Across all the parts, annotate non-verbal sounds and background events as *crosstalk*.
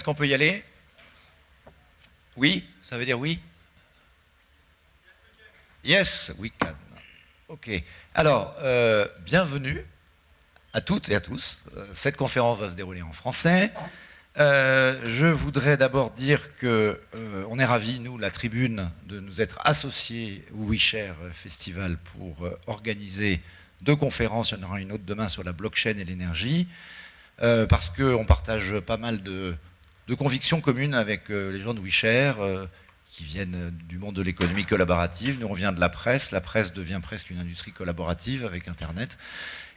Est-ce qu'on peut y aller? Oui Ça veut dire oui Yes, we can. Ok. Alors, euh, bienvenue à toutes et à tous. Euh, cette conférence va se dérouler en français. Euh, je voudrais d'abord dire que on est ravis, nous, la tribune, de nous être associés au WeShare Festival pour organiser deux conférences. Il y en aura une autre demain sur la blockchain et l'énergie. Parce qu'on partage pas mal de, convictions communes avec euh, les gens de WeShare, euh, qui viennent du monde de l'économie collaborative. Nous, on vient de la presse. La presse devient presque une industrie collaborative avec Internet.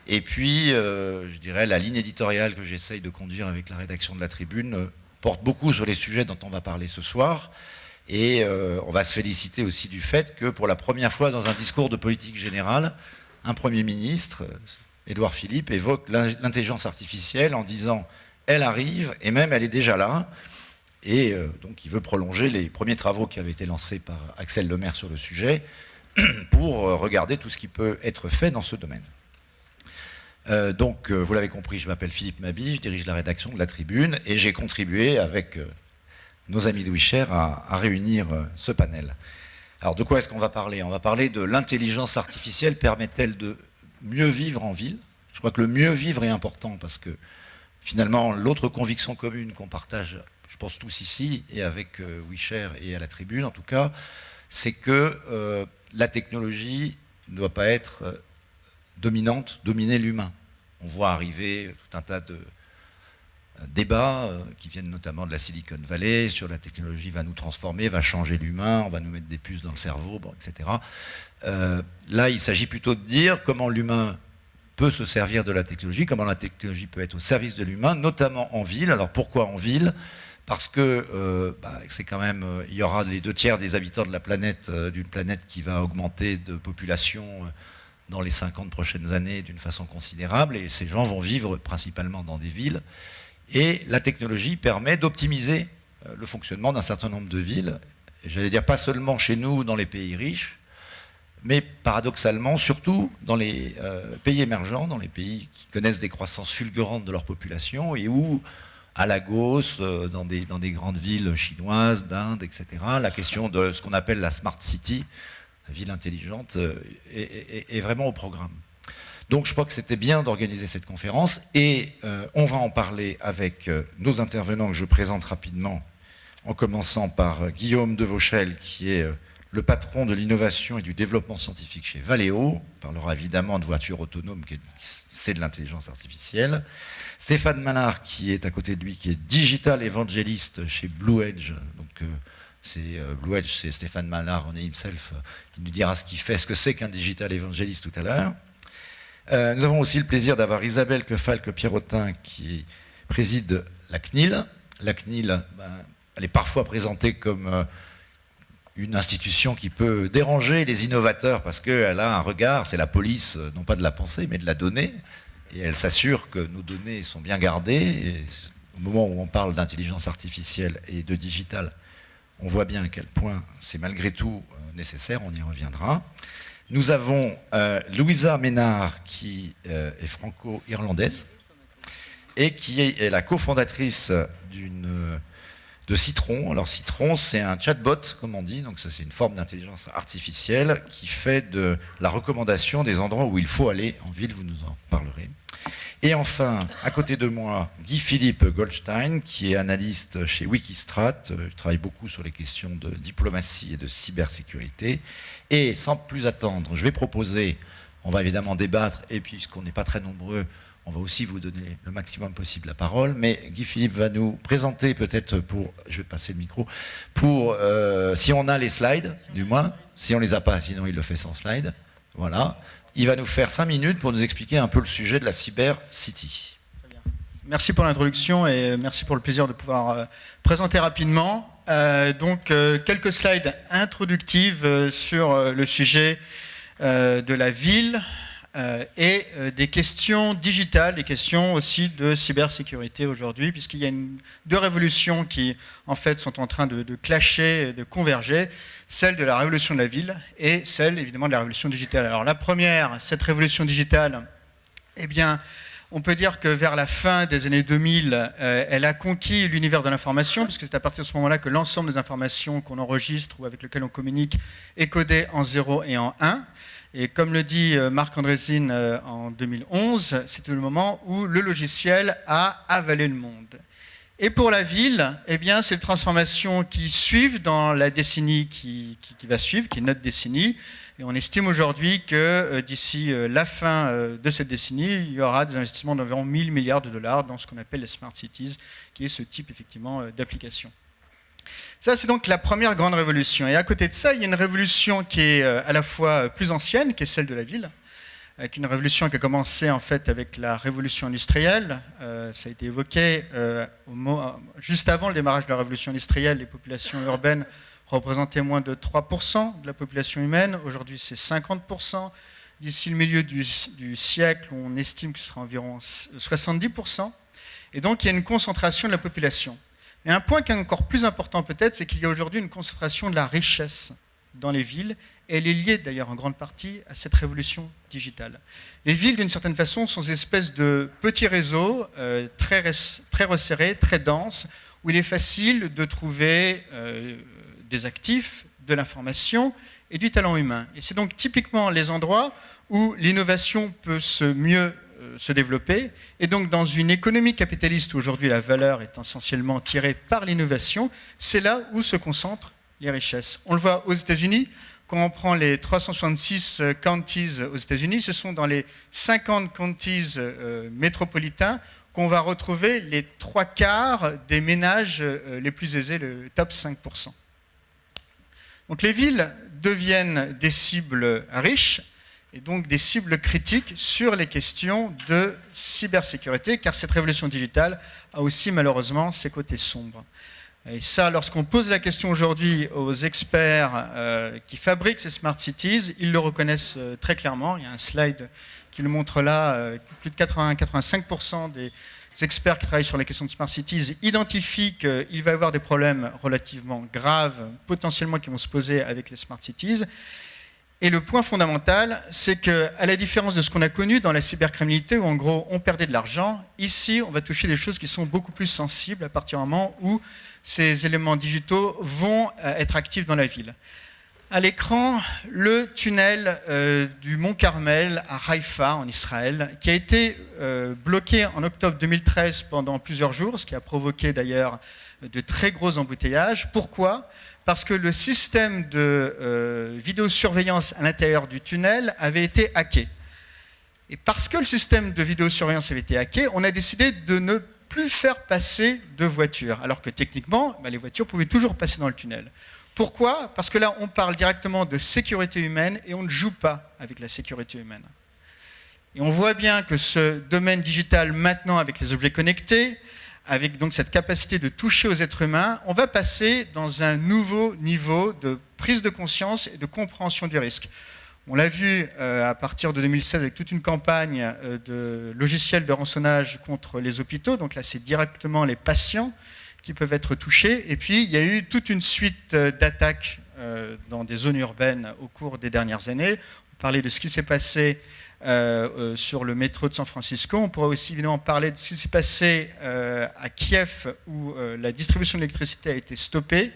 Et puis, je dirais, la ligne éditoriale que j'essaye de conduire avec la rédaction de la Tribune porte beaucoup sur les sujets dont on va parler ce soir. Et on va se féliciter aussi du fait que pour la première fois dans un discours de politique générale, un Premier ministre, Édouard Philippe évoque l'intelligence artificielle en disant elle arrive et même elle est déjà là. Et euh, donc il veut prolonger les premiers travaux qui avaient été lancés par Axel Lemaire sur le sujet *clears throat* pour euh, regarder tout ce qui peut être fait dans ce domaine. Euh, donc vous l'avez compris, je m'appelle Philippe Mabi, je dirige la rédaction de la Tribune et j'ai contribué avec nos amis de Wisher à, à réunir ce panel. Alors de quoi est-ce qu'on va parler? On va parler de l'intelligence artificielle permet-elle de mieux vivre en ville? Je crois que le mieux vivre est important parce que finalement, l'autre conviction commune qu'on partage, je pense tous ici, et avec euh, WeShare et à la tribune en tout cas, c'est que euh, la technologie ne doit pas être euh, dominante, dominer l'humain. On voit arriver tout un tas de débats qui viennent notamment de la Silicon Valley sur la technologie va nous transformer, va changer l'humain, on va nous mettre des puces dans le cerveau, etc. Là, il s'agit plutôt de dire comment l'humain peut se servir de la technologie, comment la technologie peut être au service de l'humain, notamment en ville. Alors pourquoi en ville? Parce que euh, bah, c'est quand même, euh, il y aura les deux tiers des habitants de la planète, d'une planète qui va augmenter de population dans les 50 prochaines années d'une façon considérable, et ces gens vont vivre principalement dans des villes. Et la technologie permet d'optimiser le fonctionnement d'un certain nombre de villes. J'allais dire pas seulement chez nous, dans les pays riches, mais paradoxalement, surtout dans les euh, pays émergents, dans les pays qui connaissent des croissances fulgurantes de leur population et où, à Lagos, euh, dans, des, grandes villes chinoises, d'Inde, etc., la question de ce qu'on appelle la smart city, la ville intelligente, euh, est, vraiment au programme. Donc je crois que c'était bien d'organiser cette conférence et on va en parler avec nos intervenants que je présente rapidement, en commençant par Guillaume Devauchel, qui est le patron de l'innovation et du développement scientifique chez Valeo, on parlera évidemment de voitures autonomes, c'est de l'intelligence artificielle. Stéphane Malard, qui est à côté de lui, qui est digital évangéliste chez Blue Edge. Donc, euh, c'est euh, Blue Edge, c'est Stéphane Malard, on est himself. Il nous dira ce qu'il fait, ce que c'est qu'un digital évangéliste tout à l'heure. Euh, nous avons aussi le plaisir d'avoir Isabelle Quefalque-Pierrotin, qui préside la CNIL. La CNIL, ben, elle est parfois présentée comme une institution qui peut déranger les innovateurs parce qu'elle a un regard, c'est la police, euh, non pas de la pensée, mais de la donnée, et elle s'assure que nos données sont bien gardées. au moment où on parle d'intelligence artificielle et de digital, on voit bien à quel point c'est malgré tout euh, nécessaire, on y reviendra. Nous avons euh, Louisa Ménard, qui est franco-irlandaise, et qui est la cofondatrice d'une de Citron. Alors Citron, c'est un chatbot, comme on dit, donc ça c'est une forme d'intelligence artificielle qui fait de la recommandation des endroits où il faut aller en ville, vous nous en parlerez. Et enfin, à côté de moi, Guy-Philippe Goldstein, qui est analyste chez Wikistrat, il euh, travaille beaucoup sur les questions de diplomatie et de cybersécurité. Et sans plus attendre, je vais proposer, on va évidemment débattre, et puisqu'on n'est pas très nombreux, on va aussi vous donner le maximum possible la parole, mais Guy Philippe va nous présenter peut-être pour, je vais passer le micro, pour, euh, si on a les slides, du moins, si on les a pas, sinon il le fait sans slide, voilà. Il va nous faire cinq minutes pour nous expliquer un peu le sujet de la Cyber City. Merci pour l'introduction et merci pour le plaisir de pouvoir euh, présenter rapidement. Euh, donc, quelques slides introductives sur le sujet de la ville, et euh, des questions digitales, des questions aussi de cybersécurité aujourd'hui, puisqu'il y a deux révolutions qui en fait sont en train de, clasher, de converger, celle de la révolution de la ville et celle évidemment de la révolution digitale. Alors la première, cette révolution digitale, eh bien, On peut dire que vers la fin des années 2000, euh, elle a conquis l'univers de l'information, puisque c'est à partir de ce moment-là que l'ensemble des informations qu'on enregistre ou avec lesquelles on communique est codé en 0 et en 1. Et comme le dit euh, Marc Andrésine euh, en 2011, c'était le moment où le logiciel a avalé le monde. Et pour la ville, eh bien, c'est les transformations qui suivent dans la décennie qui, va suivre, qui est notre décennie. Et on estime aujourd'hui que euh, d'ici la fin de cette décennie, il y aura des investissements d'environ 1000 milliards de dollars dans ce qu'on appelle les smart cities, qui est ce type effectivement d'application. Ça, c'est donc la première grande révolution. Et à côté de ça, il y a une révolution qui est à la fois plus ancienne, qui est celle de la ville, avec une révolution qui a commencé en fait avec la révolution industrielle. ça a été évoqué juste avant le démarrage de la révolution industrielle, les populations urbaines représentait moins de 3% de la population humaine. Aujourd'hui, c'est 50%. D'ici le milieu du, siècle, on estime que ce sera environ 70%. Et donc, il y a une concentration de la population. Mais un point qui est encore plus important peut-être, c'est qu'il y a aujourd'hui une concentration de la richesse dans les villes. Et elle est liée d'ailleurs en grande partie à cette révolution digitale. Les villes, d'une certaine façon, sont des espèces de petits réseaux euh, très, resserrés, très denses, où il est facile de trouver euh, des actifs, de l'information et du talent humain. Et c'est donc typiquement les endroits où l'innovation peut se mieux se développer. Et donc dans une économie capitaliste où aujourd'hui la valeur est essentiellement tirée par l'innovation, c'est là où se concentrent les richesses. On le voit aux États-Unis, quand on prend les 366 euh, counties aux États-Unis, ce sont dans les 50 counties euh, métropolitains qu'on va retrouver les trois quarts des ménages les plus aisés, le top 5%. Donc les villes deviennent des cibles riches et donc des cibles critiques sur les questions de cybersécurité, car cette révolution digitale a aussi malheureusement ses côtés sombres. Et ça, lorsqu'on pose la question aujourd'hui aux experts euh, qui fabriquent ces smart cities, ils le reconnaissent euh, très clairement. Il y a un slide qui le montre là, euh, plus de 80-85% des experts qui travaillent sur les questions de smart cities identifient qu'il va y avoir des problèmes relativement graves, potentiellement qui vont se poser avec les smart cities. Et le point fondamental, c'est qu'à la différence de ce qu'on a connu dans la cybercriminalité, où en gros on perdait de l'argent, ici on va toucher des choses qui sont beaucoup plus sensibles à partir du moment où ces éléments digitaux vont euh, être actifs dans la ville à l'écran le tunnel euh, du mont Carmel à Haïfa en Israël, qui a été euh, bloqué en octobre 2013 pendant plusieurs jours, ce qui a provoqué d'ailleurs de très gros embouteillages. Pourquoi? Parce que le système de euh, vidéosurveillance à l'intérieur du tunnel avait été hacké. Et parce que le système de vidéosurveillance avait été hacké, on a décidé de ne plus faire passer de voitures, alors que techniquement, bah, les voitures pouvaient toujours passer dans le tunnel. Pourquoi? Parce que là, on parle directement de sécurité humaine et on ne joue pas avec la sécurité humaine. Et on voit bien que ce domaine digital, maintenant, avec les objets connectés, avec donc cette capacité de toucher aux êtres humains, on va passer dans un nouveau niveau de prise de conscience et de compréhension du risque. On l'a vu euh, à partir de 2016 avec toute une campagne euh, de logiciels de rançonnage contre les hôpitaux. Donc là, c'est directement les patients qui peuvent être touchés. Et puis, il y a eu toute une suite euh, d'attaques dans des zones urbaines au cours des dernières années. On parlait de ce qui s'est passé euh, sur le métro de San Francisco. On pourrait aussi évidemment parler de ce qui s'est passé à Kiev, où la distribution d'électricité a été stoppée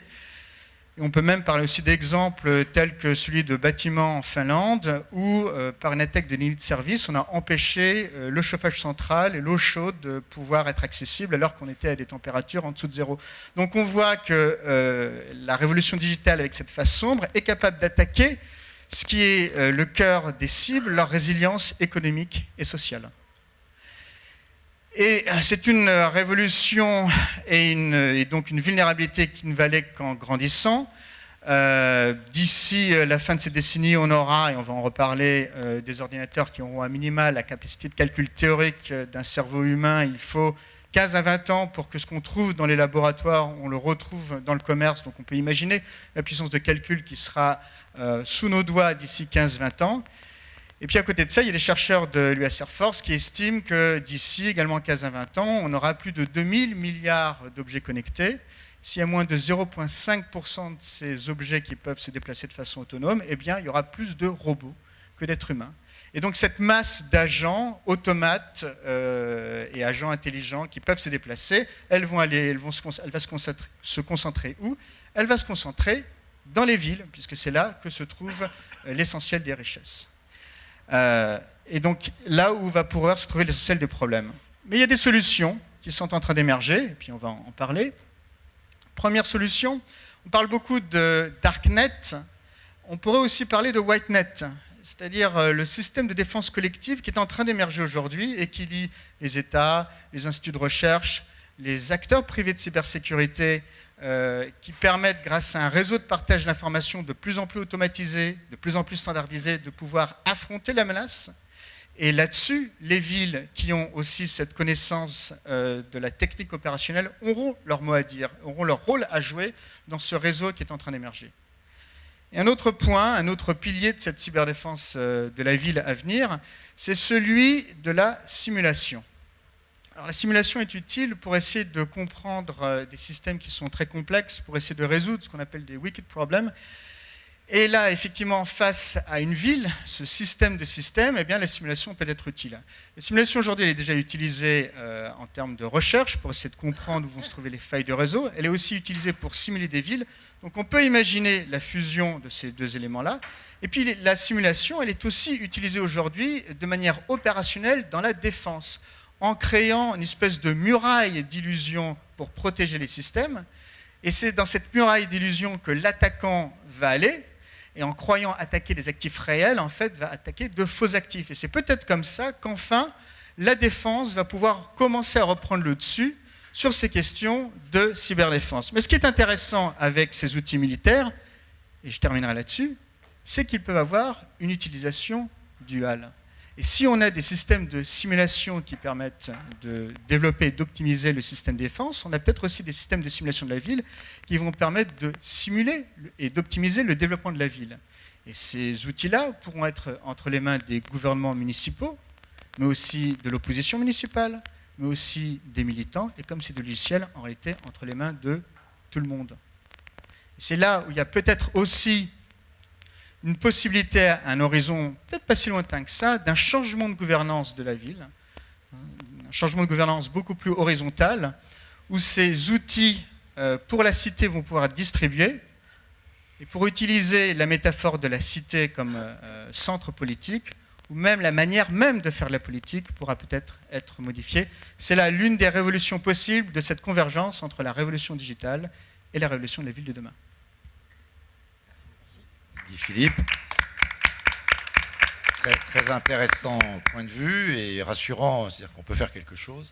on peut même parler aussi d'exemples tels que celui de bâtiments en Finlande, où euh, par une attaque de ligne de service, on a empêché euh, le chauffage central et l'eau chaude de pouvoir être accessibles alors qu'on était à des températures en dessous de zéro. Donc on voit que euh, la révolution digitale avec cette face sombre est capable d'attaquer ce qui est le cœur des cibles, leur résilience économique et sociale. Et c'est une révolution et, donc une vulnérabilité qui ne valait qu'en grandissant. Euh, d'ici euh, la fin de cette décennie, on aura, et on va en reparler, euh, des ordinateurs qui auront à minima la capacité de calcul théorique d'un cerveau humain. Il faut 15 à 20 ans pour que ce qu'on trouve dans les laboratoires, on le retrouve dans le commerce. Donc on peut imaginer la puissance de calcul qui sera sous nos doigts d'ici 15-20 ans. Et puis à côté de ça, il y a des chercheurs de l'US Air Force qui estiment que d'ici également 15 à 20 ans, on aura plus de 2000 milliards d'objets connectés. S'il y a moins de 0,5% de ces objets qui peuvent se déplacer de façon autonome, eh bien, il y aura plus de robots que d'êtres humains. Et donc cette masse d'agents, automates euh, et agents intelligents qui peuvent se déplacer, elles vont aller, elles vont elle va concentrer, se concentrer où? Elle va se concentrer dans les villes, puisque c'est là que se trouve euh, l'essentiel des richesses. Euh, et donc là où va pouvoir se trouver l'essentiel des problèmes. Mais il y a des solutions qui sont en train d'émerger, et puis on va en parler. Première solution, on parle beaucoup de Darknet, on pourrait aussi parler de Whitenet c'est-à-dire euh, le système de défense collective qui est en train d'émerger aujourd'hui et qui lie les États, les instituts de recherche, les acteurs privés de cybersécurité, euh, qui permettent, grâce à un réseau de partage d'informations de plus en plus automatisé, de plus en plus standardisé, de pouvoir affronter la menace. Et là-dessus, les villes qui ont aussi cette connaissance euh, de la technique opérationnelle auront leur mot à dire, auront leur rôle à jouer dans ce réseau qui est en train d'émerger. Et un autre point, un autre pilier de cette cyberdéfense euh, de la ville à venir, c'est celui de la simulation. Alors, la simulation est utile pour essayer de comprendre euh, des systèmes qui sont très complexes, pour essayer de résoudre ce qu'on appelle des wicked problems. Et là, effectivement, face à une ville, ce système de système, eh bien, la simulation peut être utile. La simulation aujourd'hui, elle est déjà utilisée euh, en termes de recherche pour essayer de comprendre où vont se trouver les failles de réseau. Elle est aussi utilisée pour simuler des villes donc on peut imaginer la fusion de ces deux éléments-là. Et puis la simulation, elle est aussi utilisée aujourd'hui de manière opérationnelle dans la défense, en créant une espèce de muraille d'illusion pour protéger les systèmes. Et c'est dans cette muraille d'illusion que l'attaquant va aller, et en croyant attaquer des actifs réels, en fait, va attaquer de faux actifs. Et c'est peut-être comme ça qu'enfin, la défense va pouvoir commencer à reprendre le dessus sur ces questions de cyberdéfense. Mais ce qui est intéressant avec ces outils militaires, et je terminerai là-dessus, c'est qu'ils peuvent avoir une utilisation duale. Et si on a des systèmes de simulation qui permettent de développer et d'optimiser le système défense, on a peut-être aussi des systèmes de simulation de la ville qui vont permettre de simuler et d'optimiser le développement de la ville. Et ces outils-là pourront être entre les mains des gouvernements municipaux, mais aussi de l'opposition municipale, mais aussi des militants, et comme c'est de logiciel, en réalité, entre les mains de tout le monde. C'est là où il y a peut-être aussi une possibilité à un horizon peut-être pas si lointain que ça, d'un changement de gouvernance de la ville, un changement de gouvernance beaucoup plus horizontal, où ces outils euh, pour la cité vont pouvoir être distribués. Et pour utiliser la métaphore de la cité comme euh, centre politique, ou même la manière même de faire la politique pourra peut-être être modifiée. C'est là l'une des révolutions possibles de cette convergence entre la révolution digitale et la révolution de la ville de demain. Philippe. Très, très, intéressant point de vue et rassurant, c'est-à-dire qu'on peut faire quelque chose.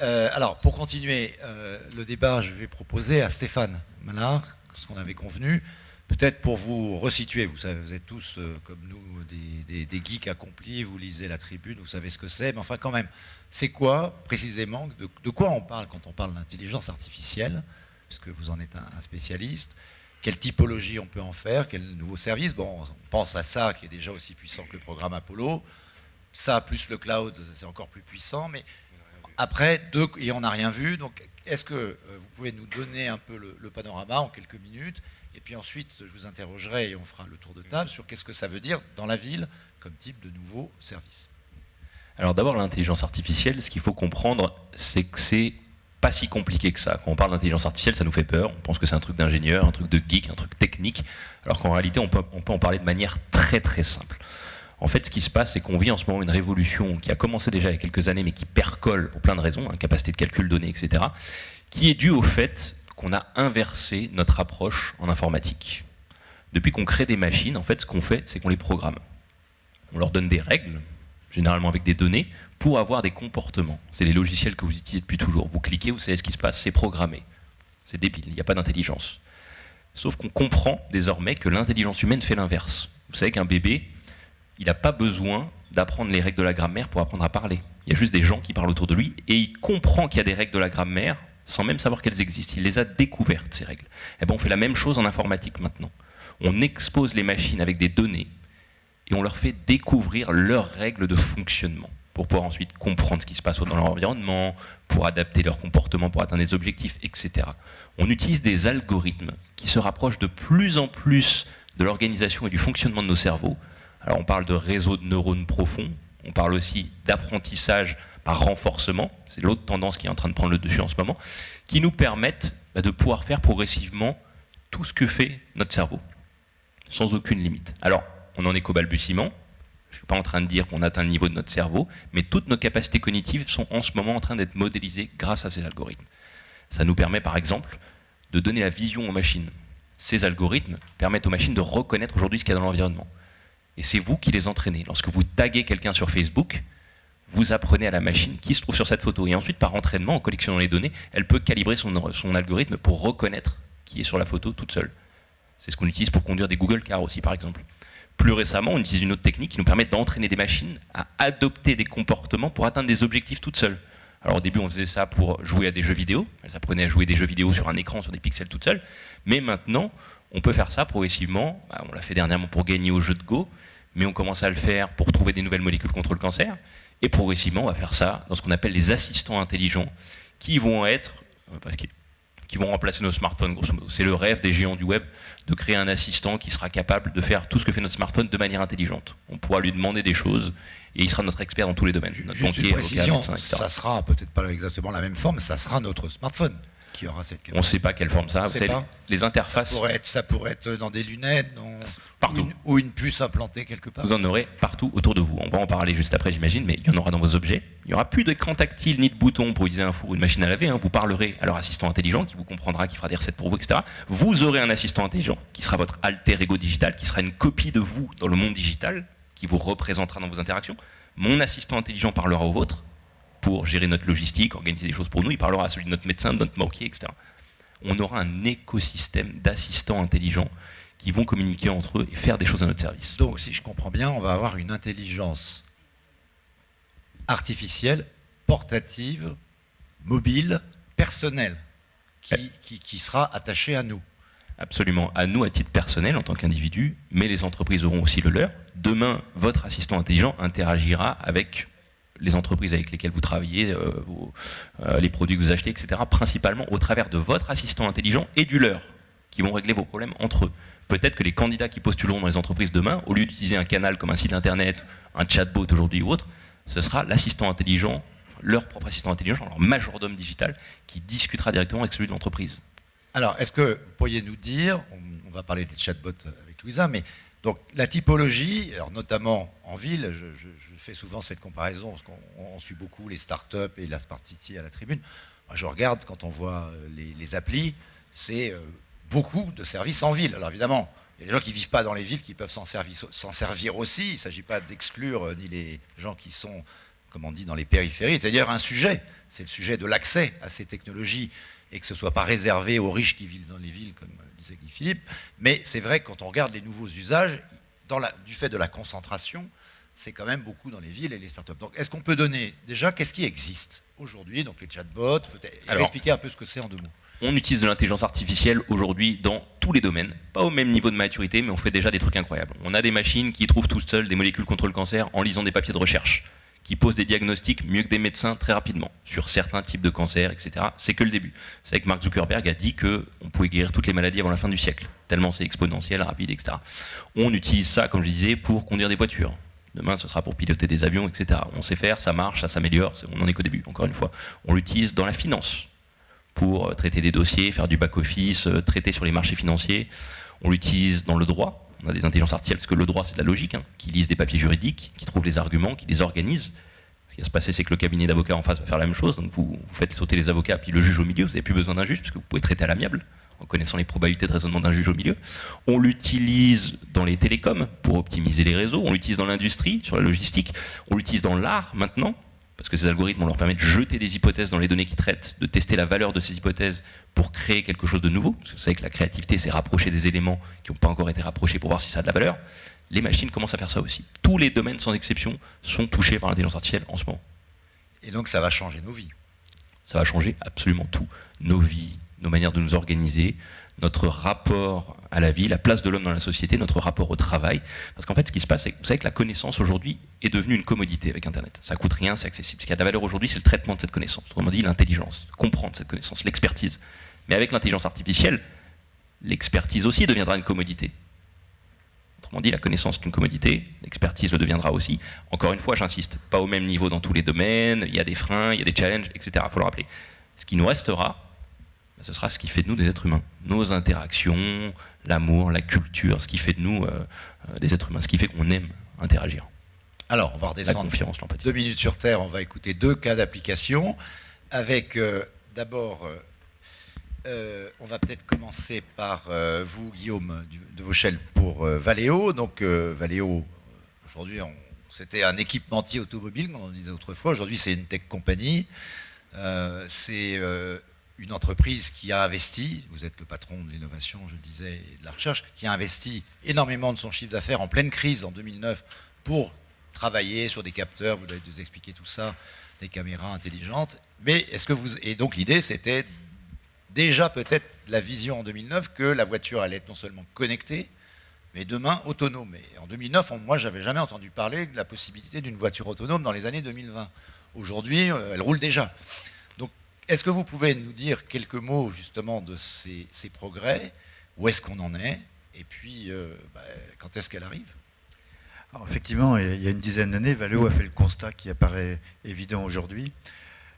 Euh, alors, pour continuer euh, le débat, je vais proposer à Stéphane Malard, ce qu'on avait convenu, Peut-être pour vous resituer, vous savez, vous êtes tous euh, comme nous des, geeks accomplis, vous lisez la tribune, vous savez ce que c'est, mais enfin quand même, c'est quoi précisément, de, quoi on parle quand on parle d'intelligence artificielle, puisque vous en êtes un, spécialiste, quelle typologie on peut en faire, quel nouveau service, bon, on pense à ça qui est déjà aussi puissant que le programme Apollo, ça plus le cloud, c'est encore plus puissant, mais après, deux, et on n'a rien vu, donc est-ce que euh, vous pouvez nous donner un peu le panorama en quelques minutes? Et puis ensuite, je vous interrogerai et on fera le tour de table sur qu'est-ce que ça veut dire dans la ville comme type de nouveau service. Alors d'abord, l'intelligence artificielle, ce qu'il faut comprendre, c'est que c'est pas si compliqué que ça. Quand on parle d'intelligence artificielle, ça nous fait peur. On pense que c'est un truc d'ingénieur, un truc de geek, un truc technique, alors qu'en réalité, on peut, on peut en parler de manière très très simple. En fait, ce qui se passe, c'est qu'on vit en ce moment une révolution qui a commencé déjà il y a quelques années, mais qui percole pour plein de raisons, hein, capacité de calcul donnée, etc., qui est due au fait qu'on a inversé notre approche en informatique. Depuis qu'on crée des machines, en fait, ce qu'on fait, c'est qu'on les programme. On leur donne des règles, généralement avec des données, pour avoir des comportements. C'est les logiciels que vous utilisez depuis toujours. Vous cliquez, vous savez ce qui se passe, c'est programmé. C'est débile, il n'y a pas d'intelligence. Sauf qu'on comprend désormais que l'intelligence humaine fait l'inverse. Vous savez qu'un bébé, il n'a pas besoin d'apprendre les règles de la grammaire pour apprendre à parler. Il y a juste des gens qui parlent autour de lui et il comprend qu'il y a des règles de la grammaire sans même savoir qu'elles existent. Il les a découvertes, ces règles. Et eh ben, on fait la même chose en informatique maintenant. On expose les machines avec des données et on leur fait découvrir leurs règles de fonctionnement pour pouvoir ensuite comprendre ce qui se passe dans leur environnement, pour adapter leur comportement, pour atteindre des objectifs, etc. On utilise des algorithmes qui se rapprochent de plus en plus de l'organisation et du fonctionnement de nos cerveaux Alors on parle de réseau de neurones profonds, on parle aussi d'apprentissage par renforcement, c'est l'autre tendance qui est en train de prendre le dessus en ce moment, qui nous permettent bah, de pouvoir faire progressivement tout ce que fait notre cerveau, sans aucune limite. Alors, on en est qu'au balbutiement, je ne suis pas en train de dire qu'on atteint le niveau de notre cerveau, mais toutes nos capacités cognitives sont en ce moment en train d'être modélisées grâce à ces algorithmes. Ça nous permet par exemple de donner la vision aux machines. Ces algorithmes permettent aux machines de reconnaître aujourd'hui ce qu'il y a dans l'environnement. Et c'est vous qui les entraînez. Lorsque vous taguez quelqu'un sur Facebook, vous apprenez à la machine qui se trouve sur cette photo. Et ensuite, par entraînement, en collectionnant les données, elle peut calibrer son, son algorithme pour reconnaître qui est sur la photo toute seule. C'est ce qu'on utilise pour conduire des Google Cars aussi, par exemple. Plus récemment, on utilise une autre technique qui nous permet d'entraîner des machines à adopter des comportements pour atteindre des objectifs toutes seules. Alors au début, on faisait ça pour jouer à des jeux vidéo. Elles apprenaient à jouer des jeux vidéo sur un écran, sur des pixels toutes seules. Mais maintenant, on peut faire ça progressivement. Bah, on l'a fait dernièrement pour gagner au jeu de Go, mais on commence à le faire pour trouver des nouvelles molécules contre le cancer. Et progressivement, on va faire ça dans ce qu'on appelle les assistants intelligents, qui vont être, euh, qui vont remplacer nos smartphones, grosso modo. C'est le rêve des géants du web de créer un assistant qui sera capable de faire tout ce que fait notre smartphone de manière intelligente. On pourra lui demander des choses et il sera notre expert dans tous les domaines. Notre Juste une précision, ça sera peut-être pas exactement la même forme, ça sera notre smartphone qui aura cette capacité. On ne sait pas quelle forme ça. a. les, interfaces. Ça pourrait, être, ça pourrait être dans des lunettes, partout. Ou une, puce implantée quelque part. Vous en aurez partout autour de vous. On va en parler juste après, j'imagine, mais il y en aura dans vos objets. Il n'y aura plus d'écran tactile ni de bouton pour utiliser un four ou une machine à laver. Hein. Vous parlerez à leur assistant intelligent qui vous comprendra, qui fera des recettes pour vous, etc. Vous aurez un assistant intelligent qui sera votre alter ego digital, qui sera une copie de vous dans le monde digital, qui vous représentera dans vos interactions. Mon assistant intelligent parlera au vôtre pour gérer notre logistique, organiser des choses pour nous. Il parlera à celui de notre médecin, de notre banquier, etc. On aura un écosystème d'assistants intelligents qui vont communiquer entre eux et faire des choses à notre service. Donc, si je comprends bien, on va avoir une intelligence artificielle, portative, mobile, personnelle, qui, qui sera attachée à nous absolument à nous à titre personnel en tant qu'individu, mais les entreprises auront aussi le leur. Demain, votre assistant intelligent interagira avec les entreprises avec lesquelles vous travaillez, euh, euh, les produits que vous achetez, etc., principalement au travers de votre assistant intelligent et du leur, qui vont régler vos problèmes entre eux. Peut-être que les candidats qui postuleront dans les entreprises demain, au lieu d'utiliser un canal comme un site internet, un chatbot aujourd'hui ou autre, ce sera l'assistant intelligent, leur propre assistant intelligent, leur majordome digital, qui discutera directement avec celui de l'entreprise. Alors, est-ce que vous pourriez nous dire, on, va parler des chatbots avec Louisa, mais donc la typologie, alors notamment en ville, je, fais souvent cette comparaison parce qu'on suit beaucoup les startups et la Smart City à la tribune. Moi, je regarde quand on voit euh, les, applis, c'est euh, beaucoup de services en ville. Alors évidemment, il y a des gens qui ne vivent pas dans les villes qui peuvent s'en servir, aussi. Il ne s'agit pas d'exclure euh, ni les gens qui sont, comme on dit, dans les périphéries. C'est-à-dire un sujet, c'est le sujet de l'accès à ces technologies et que ce ne soit pas réservé aux riches qui vivent dans les villes, disait Guy Philippe. Mais c'est vrai que quand on regarde les nouveaux usages, du fait de la concentration, c'est quand même beaucoup dans les villes et les startups. Donc, est-ce qu'on peut donner déjà qu'est-ce qui existe aujourd'hui Donc, les chatbots, Alors, expliquer un peu ce que c'est en deux mots. On utilise de l'intelligence artificielle aujourd'hui dans tous les domaines, pas au même niveau de maturité, mais on fait déjà des trucs incroyables. On a des machines qui trouvent tout seules des molécules contre le cancer en lisant des papiers de recherche qui posent des diagnostics mieux que des médecins très rapidement sur certains types de cancers, etc. C'est que le début. C'est vrai que Mark Zuckerberg a dit qu'on pouvait guérir toutes les maladies avant la fin du siècle, tellement c'est exponentiel, rapide, etc. On utilise ça, comme je disais, pour conduire des voitures. Demain, ce sera pour piloter des avions, etc. On sait faire, ça marche, ça s'améliore, on n'en est qu'au début, encore une fois. On l'utilise dans la finance, pour euh, traiter des dossiers, faire du back-office, euh, traiter sur les marchés financiers. On l'utilise dans le droit, on a des intelligences artificielles, parce que le droit c'est de la logique, hein, qui lisent des papiers juridiques, qui trouvent les arguments, qui les organisent. Ce qui va se passer, c'est que le cabinet d'avocats en face va faire la même chose, donc vous, faites sauter les avocats, puis le juge au milieu, vous n'avez plus besoin d'un juge, puisque vous pouvez traiter à l'amiable, en connaissant les probabilités de raisonnement d'un juge au milieu. On l'utilise dans les télécoms pour optimiser les réseaux, on l'utilise dans l'industrie, sur la logistique, on l'utilise dans l'art maintenant, parce que ces algorithmes, on leur permet de jeter des hypothèses dans les données qu'ils traitent, de tester la valeur de ces hypothèses pour créer quelque chose de nouveau. Parce que vous savez que la créativité, c'est rapprocher des éléments qui n'ont pas encore été rapprochés pour voir si ça a de la valeur. Les machines commencent à faire ça aussi. Tous les domaines, sans exception, sont touchés par l'intelligence artificielle en ce moment. Et donc ça va changer nos vies. Ça va changer absolument tout. Nos vies, nos manières de nous organiser, notre rapport à la vie, la place de l'homme dans la société, notre rapport au travail. Parce qu'en fait, ce qui se passe, c'est que vous savez que la connaissance aujourd'hui est devenue une commodité avec Internet. Ça coûte rien, c'est accessible. Ce qui a de la valeur aujourd'hui, c'est le traitement de cette connaissance. Autrement dit, l'intelligence, comprendre cette connaissance, l'expertise. Mais avec l'intelligence artificielle, l'expertise aussi deviendra une commodité. Autrement dit, la connaissance est une commodité, l'expertise le deviendra aussi. Encore une fois, j'insiste, pas au même niveau dans tous les domaines, il y a des freins, il y a des challenges, etc. Il faut le rappeler. Ce qui nous restera, ce sera ce qui fait de nous des êtres humains. Nos interactions, l'amour, la culture, ce qui fait de nous euh, euh, des êtres humains, ce qui fait qu'on aime interagir. Alors, on va redescendre deux minutes sur Terre, on va écouter deux cas d'application, avec euh, d'abord euh, on va peut-être commencer par vous, Guillaume, de Vauchel, pour Valeo. Donc, Valeo, aujourd'hui, c'était un équipementier automobile, comme on disait autrefois. Aujourd'hui, c'est une tech compagnie. c'est une entreprise qui a investi, vous êtes le patron de l'innovation, je le disais, et de la recherche, qui a investi énormément de son chiffre d'affaires en pleine crise en 2009 pour travailler sur des capteurs, vous allez nous expliquer tout ça, des caméras intelligentes. Mais est-ce que vous. Et donc l'idée, c'était déjà peut-être la vision en 2009 que la voiture allait être non seulement connectée, mais demain autonome. Et en 2009, moi, j'avais jamais entendu parler de la possibilité d'une voiture autonome dans les années 2020. Aujourd'hui, euh, elle roule déjà. Est-ce que vous pouvez nous dire quelques mots justement de ces, progrès? Où est-ce qu'on en est? Et puis, euh, bah, quand est-ce qu'elle arrive? Alors, effectivement, il y a une dizaine d'années, Valeo a fait le constat qui apparaît évident aujourd'hui,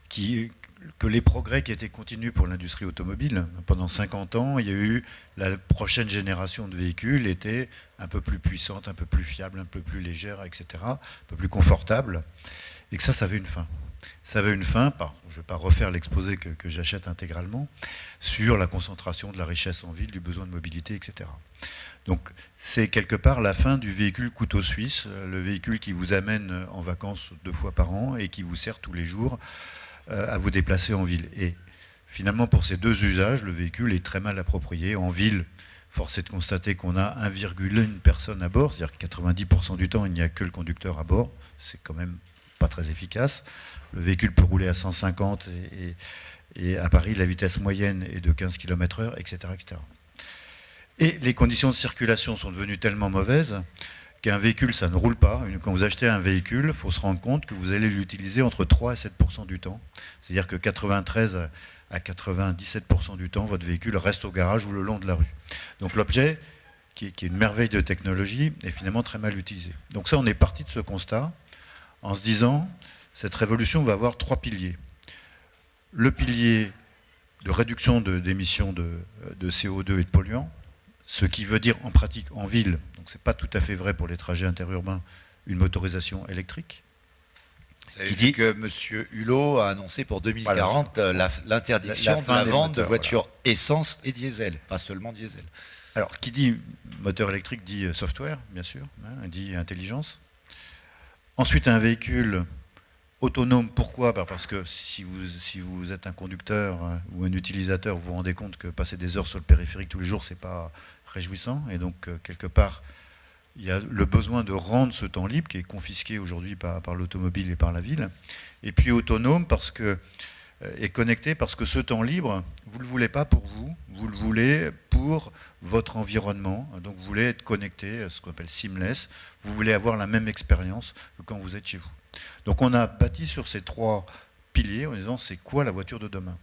que les progrès qui étaient continus pour l'industrie automobile pendant 50 ans, il y a eu la prochaine génération de véhicules était un peu plus puissante, un peu plus fiable, un peu plus légère, etc., un peu plus confortable, et que ça, ça avait une fin. Ça avait une fin, je ne vais pas refaire l'exposé que, que j'achète intégralement, sur la concentration de la richesse en ville, du besoin de mobilité, etc. Donc c'est quelque part la fin du véhicule couteau suisse, le véhicule qui vous amène en vacances deux fois par an et qui vous sert tous les jours euh, à vous déplacer en ville. Et finalement, pour ces deux usages, le véhicule est très mal approprié. En ville, force est de constater qu'on a 1,1 personne à bord, c'est-à-dire que 90% du temps, il n'y a que le conducteur à bord. C'est quand même pas très efficace. Le véhicule peut rouler à 150 et, et à Paris, la vitesse moyenne est de 15 km/h, etc., etc. Et les conditions de circulation sont devenues tellement mauvaises qu'un véhicule, ça ne roule pas. Quand vous achetez un véhicule, il faut se rendre compte que vous allez l'utiliser entre 3 et 7% du temps. C'est-à-dire que 93 à 97% du temps, votre véhicule reste au garage ou le long de la rue. Donc l'objet, qui, est une merveille de technologie, est finalement très mal utilisé. Donc ça, on est parti de ce constat en se disant, cette révolution va avoir trois piliers. Le pilier de réduction d'émissions de, de CO2 et de polluants, ce qui veut dire en pratique en ville, donc ce n'est pas tout à fait vrai pour les trajets interurbains, une motorisation électrique. Vous avez qui dit que M. Hulot a annoncé pour 2040 euh, l'interdiction de la vente de voitures essence et diesel, pas seulement diesel. Alors, qui dit moteur électrique dit euh, software, bien sûr, hein, dit intelligence. Ensuite, un véhicule autonome, pourquoi? Bah, Parce que si vous, êtes un conducteur euh, ou un utilisateur, vous vous rendez compte que passer des heures sur le périphérique tous les jours, c'est pas réjouissant. Et donc, euh, quelque part, il y a le besoin de rendre ce temps libre qui est confisqué aujourd'hui par l'automobile et par la ville. Et puis autonome parce que euh, et connecté parce que ce temps libre, vous ne le voulez pas pour vous, vous le voulez pour votre environnement. Donc vous voulez être connecté, ce qu'on appelle seamless, vous voulez avoir la même expérience que quand vous êtes chez vous. Donc on a bâti sur ces trois piliers en disant c'est quoi la voiture de demain?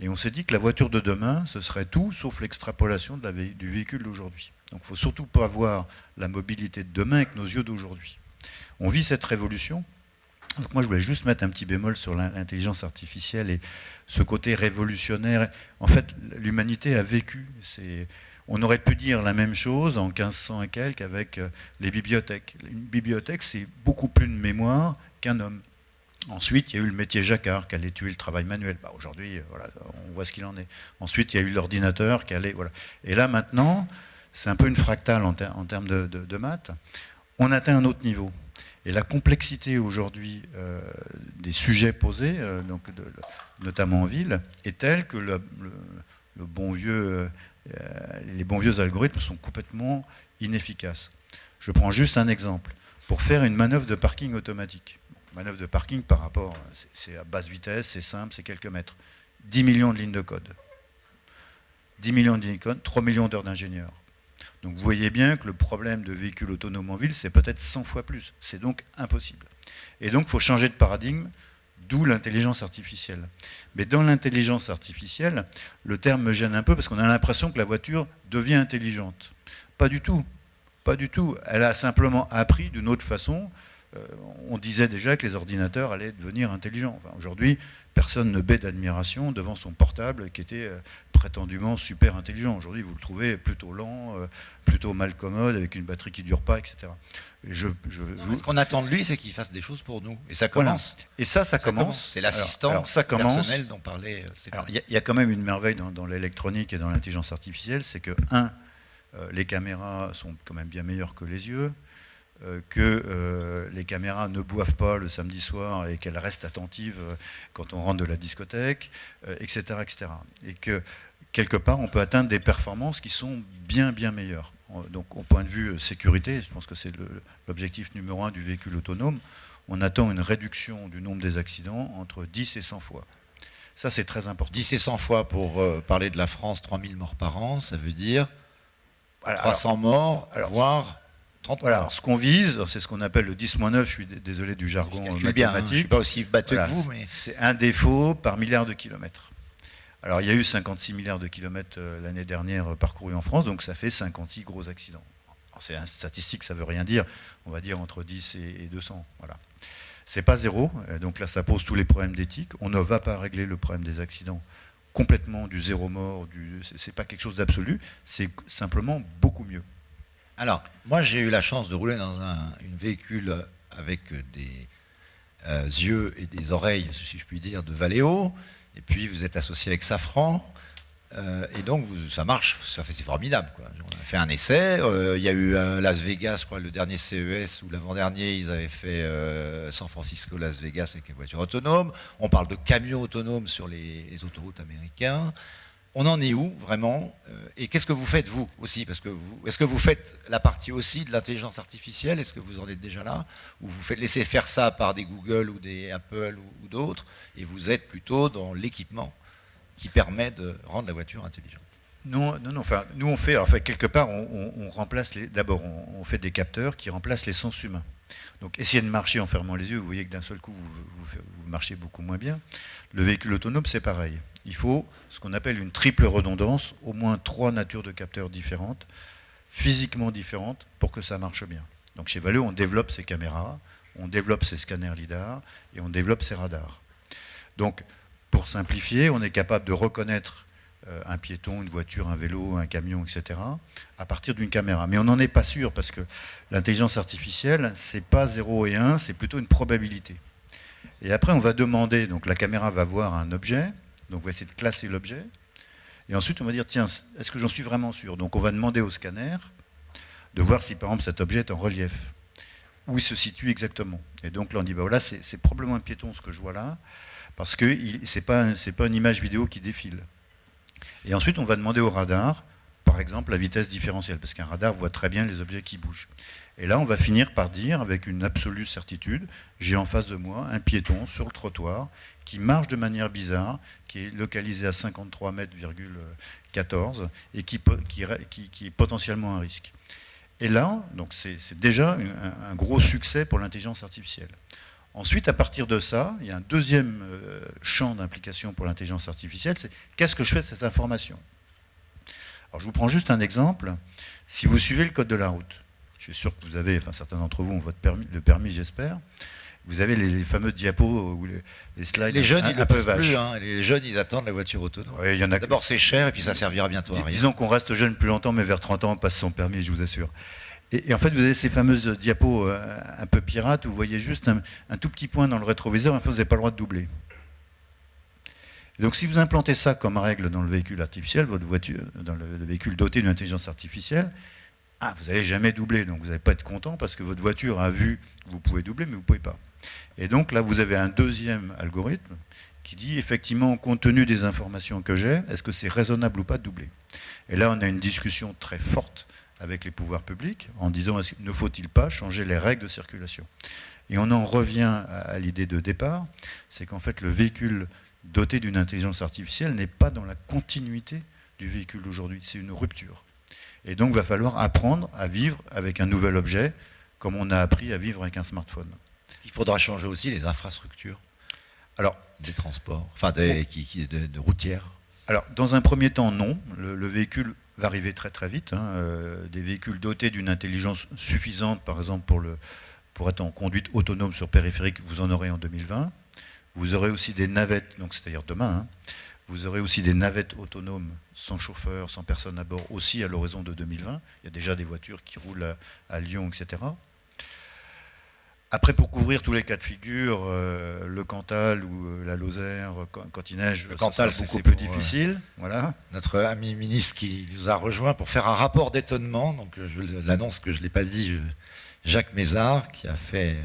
Et on s'est dit que la voiture de demain, ce serait tout sauf l'extrapolation du véhicule d'aujourd'hui. Donc il faut surtout pas voir la mobilité de demain avec nos yeux d'aujourd'hui. On vit cette révolution. Donc moi je voulais juste mettre un petit bémol sur l'intelligence artificielle et ce côté révolutionnaire. En fait, l'humanité a vécu. On aurait pu dire la même chose en 1500 et quelques avec euh, les bibliothèques. Une bibliothèque, c'est beaucoup plus de mémoire qu'un homme. Ensuite, il y a eu le métier jacquard qui allait tuer le travail manuel. Bah, aujourd'hui, euh, voilà, on voit ce qu'il en est. Ensuite, il y a eu l'ordinateur qui allait. Voilà. Et là, maintenant, c'est un peu une fractale en, termes de, maths. On atteint un autre niveau. Et la complexité aujourd'hui euh, des sujets posés, euh, donc notamment en ville, est telle que vieux, les bons vieux algorithmes sont complètement inefficaces. Je prends juste un exemple. Pour faire une manœuvre de parking automatique, manœuvre de parking par rapport, c'est à basse vitesse, c'est simple, c'est quelques mètres. 10 millions de lignes de code. 10 millions de lignes de code, 3 millions d'heures d'ingénieurs. Donc vous voyez bien que le problème de véhicules autonomes en ville, c'est peut-être 100 fois plus. C'est donc impossible. Et donc il faut changer de paradigme, d'où l'intelligence artificielle. Mais dans l'intelligence artificielle, le terme me gêne un peu parce qu'on a l'impression que la voiture devient intelligente. Pas du tout. Pas du tout. Elle a simplement appris d'une autre façon. Euh, on disait déjà que les ordinateurs allaient devenir intelligents. Aujourd'hui, personne ne baie d'admiration devant son portable qui était euh, prétendument super intelligent. Aujourd'hui, vous le trouvez plutôt lent, euh, plutôt mal commode, avec une batterie qui ne dure pas, etc. je, Ce qu'on attend de lui, c'est qu'il fasse des choses pour nous. Et ça commence. Et ça, ça, commence. C'est l'assistant personnel dont parlait Il y, a quand même une merveille dans, l'électronique et dans l'intelligence artificielle, c'est que, un, les caméras sont quand même bien meilleures que les yeux. Euh, que euh, les caméras ne boivent pas le samedi soir et qu'elles restent attentives euh, quand on rentre de la discothèque, etc., etc. Et que quelque part, on peut atteindre des performances qui sont bien, bien meilleures. Donc, au point de vue sécurité, je pense que c'est l'objectif numéro un du véhicule autonome, on attend une réduction du nombre des accidents entre 10 et 100 fois. Ça, c'est très important. 10 et 100 fois pour parler de la France, 3000 morts par an, ça veut dire 300 morts, voire voilà, ce qu'on vise, c'est ce qu'on appelle le 10-9, je suis désolé du jargon mathématique. Bien, hein, je suis pas aussi batteux que vous, mais... C'est un défaut par milliard de kilomètres. Alors il y a eu 56 milliards de kilomètres euh, l'année dernière parcourus en France, donc ça fait 56 gros accidents. C'est un statistique, ça veut rien dire, on va dire entre 10 et 200. Voilà. C'est pas zéro, euh, donc là ça pose tous les problèmes d'éthique. On ne va pas régler le problème des accidents complètement du zéro mort, du... c'est pas quelque chose d'absolu, c'est simplement beaucoup mieux. Alors, moi, j'ai eu la chance de rouler dans un véhicule avec des euh, yeux et des oreilles, si je puis dire, de Valeo. Et puis, vous êtes associé avec Safran. Euh, et donc, ça marche, c'est formidable. On a fait un essai. Euh, il y a eu Las Vegas, le dernier CES, ou l'avant-dernier, ils avaient fait San Francisco, Las Vegas avec les voitures autonomes. On parle de camions autonomes sur les autoroutes américains on en est où vraiment euh, Et qu'est-ce que vous faites vous aussi? Parce que est-ce que vous faites la partie aussi de l'intelligence artificielle? Est-ce que vous en êtes déjà là? Ou vous faites laisser faire ça par des Google ou des Apple ou, d'autres Et vous êtes plutôt dans l'équipement qui permet de rendre la voiture intelligente? Non, non, non. Enfin, nous on fait, enfin quelque part, on, remplace. D'abord, on, fait des capteurs qui remplacent les sens humains. Donc, essayez de marcher en fermant les yeux. Vous voyez que d'un seul coup, vous marchez beaucoup moins bien. Le véhicule autonome, c'est pareil il faut ce qu'on appelle une triple redondance, au moins trois natures de capteurs différentes, physiquement différentes, pour que ça marche bien. Donc chez Valeo, on développe ces caméras, on développe ces scanners LIDAR et on développe ces radars. Donc, pour simplifier, on est capable de reconnaître euh, un piéton, une voiture, un vélo, un camion, etc., à partir d'une caméra. Mais on n'en est pas sûr, parce que l'intelligence artificielle, c'est pas 0 et 1, c'est plutôt une probabilité. Et après, on va demander, donc la caméra va voir un objet, donc on va essayer de classer l'objet. Et ensuite, on va dire, tiens, est-ce que j'en suis vraiment sûr? Donc on va demander au scanner de voir si par exemple cet objet est en relief, où il se situe exactement? Et donc là, on dit, bah voilà, c'est probablement un piéton ce que je vois là, parce que ce n'est pas, pas une image vidéo qui défile. Et ensuite, on va demander au radar, par exemple, la vitesse différentielle, parce qu'un radar voit très bien les objets qui bougent. Et là, on va finir par dire, avec une absolue certitude, j'ai en face de moi un piéton sur le trottoir qui marche de manière bizarre, qui est localisé à 53 mètres, 14, et qui, qui, est potentiellement un risque. Et là, donc c'est déjà un, gros succès pour l'intelligence artificielle. Ensuite, à partir de ça, il y a un deuxième euh, champ d'implication pour l'intelligence artificielle, c'est qu'est-ce que je fais de cette information? Alors je vous prends juste un exemple. Si vous suivez le code de la route, je suis sûr que vous avez, enfin certains d'entre vous ont votre permis, le permis, j'espère, vous avez les, fameux diapos ou les, slides. Les jeunes, ils ne peuvent plus. Hein. Les jeunes, ils attendent la voiture autonome. D'abord, c'est cher et puis ça servira bientôt à rien. Disons qu'on reste jeune plus longtemps, mais vers 30 ans, on passe son permis, je vous assure. Et, en fait, vous avez ces fameuses diapos euh, un peu pirates où vous voyez juste un, tout petit point dans le rétroviseur, en fait, vous n'avez pas le droit de doubler. donc, si vous implantez ça comme règle dans le véhicule artificiel, votre voiture, dans le véhicule doté d'une intelligence artificielle, ah, vous n'allez jamais doubler, donc vous n'allez pas être content parce que votre voiture a vu que vous pouvez doubler, mais vous ne pouvez pas. Et donc là, vous avez un deuxième algorithme qui dit effectivement, compte tenu des informations que j'ai, est-ce que c'est raisonnable ou pas de doubler? Et là, on a une discussion très forte avec les pouvoirs publics en disant ne faut-il pas changer les règles de circulation? Et on en revient à l'idée de départ, c'est qu'en fait le véhicule doté d'une intelligence artificielle n'est pas dans la continuité du véhicule d'aujourd'hui, c'est une rupture. Et donc il va falloir apprendre à vivre avec un nouvel objet comme on a appris à vivre avec un smartphone. Il faudra changer aussi les infrastructures Alors, des transports, enfin des, qui, de, routières. Alors, dans un premier temps, non. Le, véhicule va arriver très très vite. Hein. Euh, des véhicules dotés d'une intelligence suffisante, par exemple pour, le, pour être en conduite autonome sur périphérique, vous en aurez en 2020. Vous aurez aussi des navettes, donc c'est-à-dire demain, hein. Vous aurez aussi des navettes autonomes sans chauffeur, sans personne à bord, aussi à l'horizon de 2020. Il y a déjà des voitures qui roulent à Lyon, etc. Après, pour couvrir tous les cas de figure, euh, le Cantal ou euh, la Lozère, quand, il neige, le Cantal, c'est beaucoup plus euh, difficile. voilà. Notre ami ministre qui nous a rejoint pour faire un rapport d'étonnement, donc je l'annonce que je ne l'ai pas dit, Jacques Mézard, qui a fait,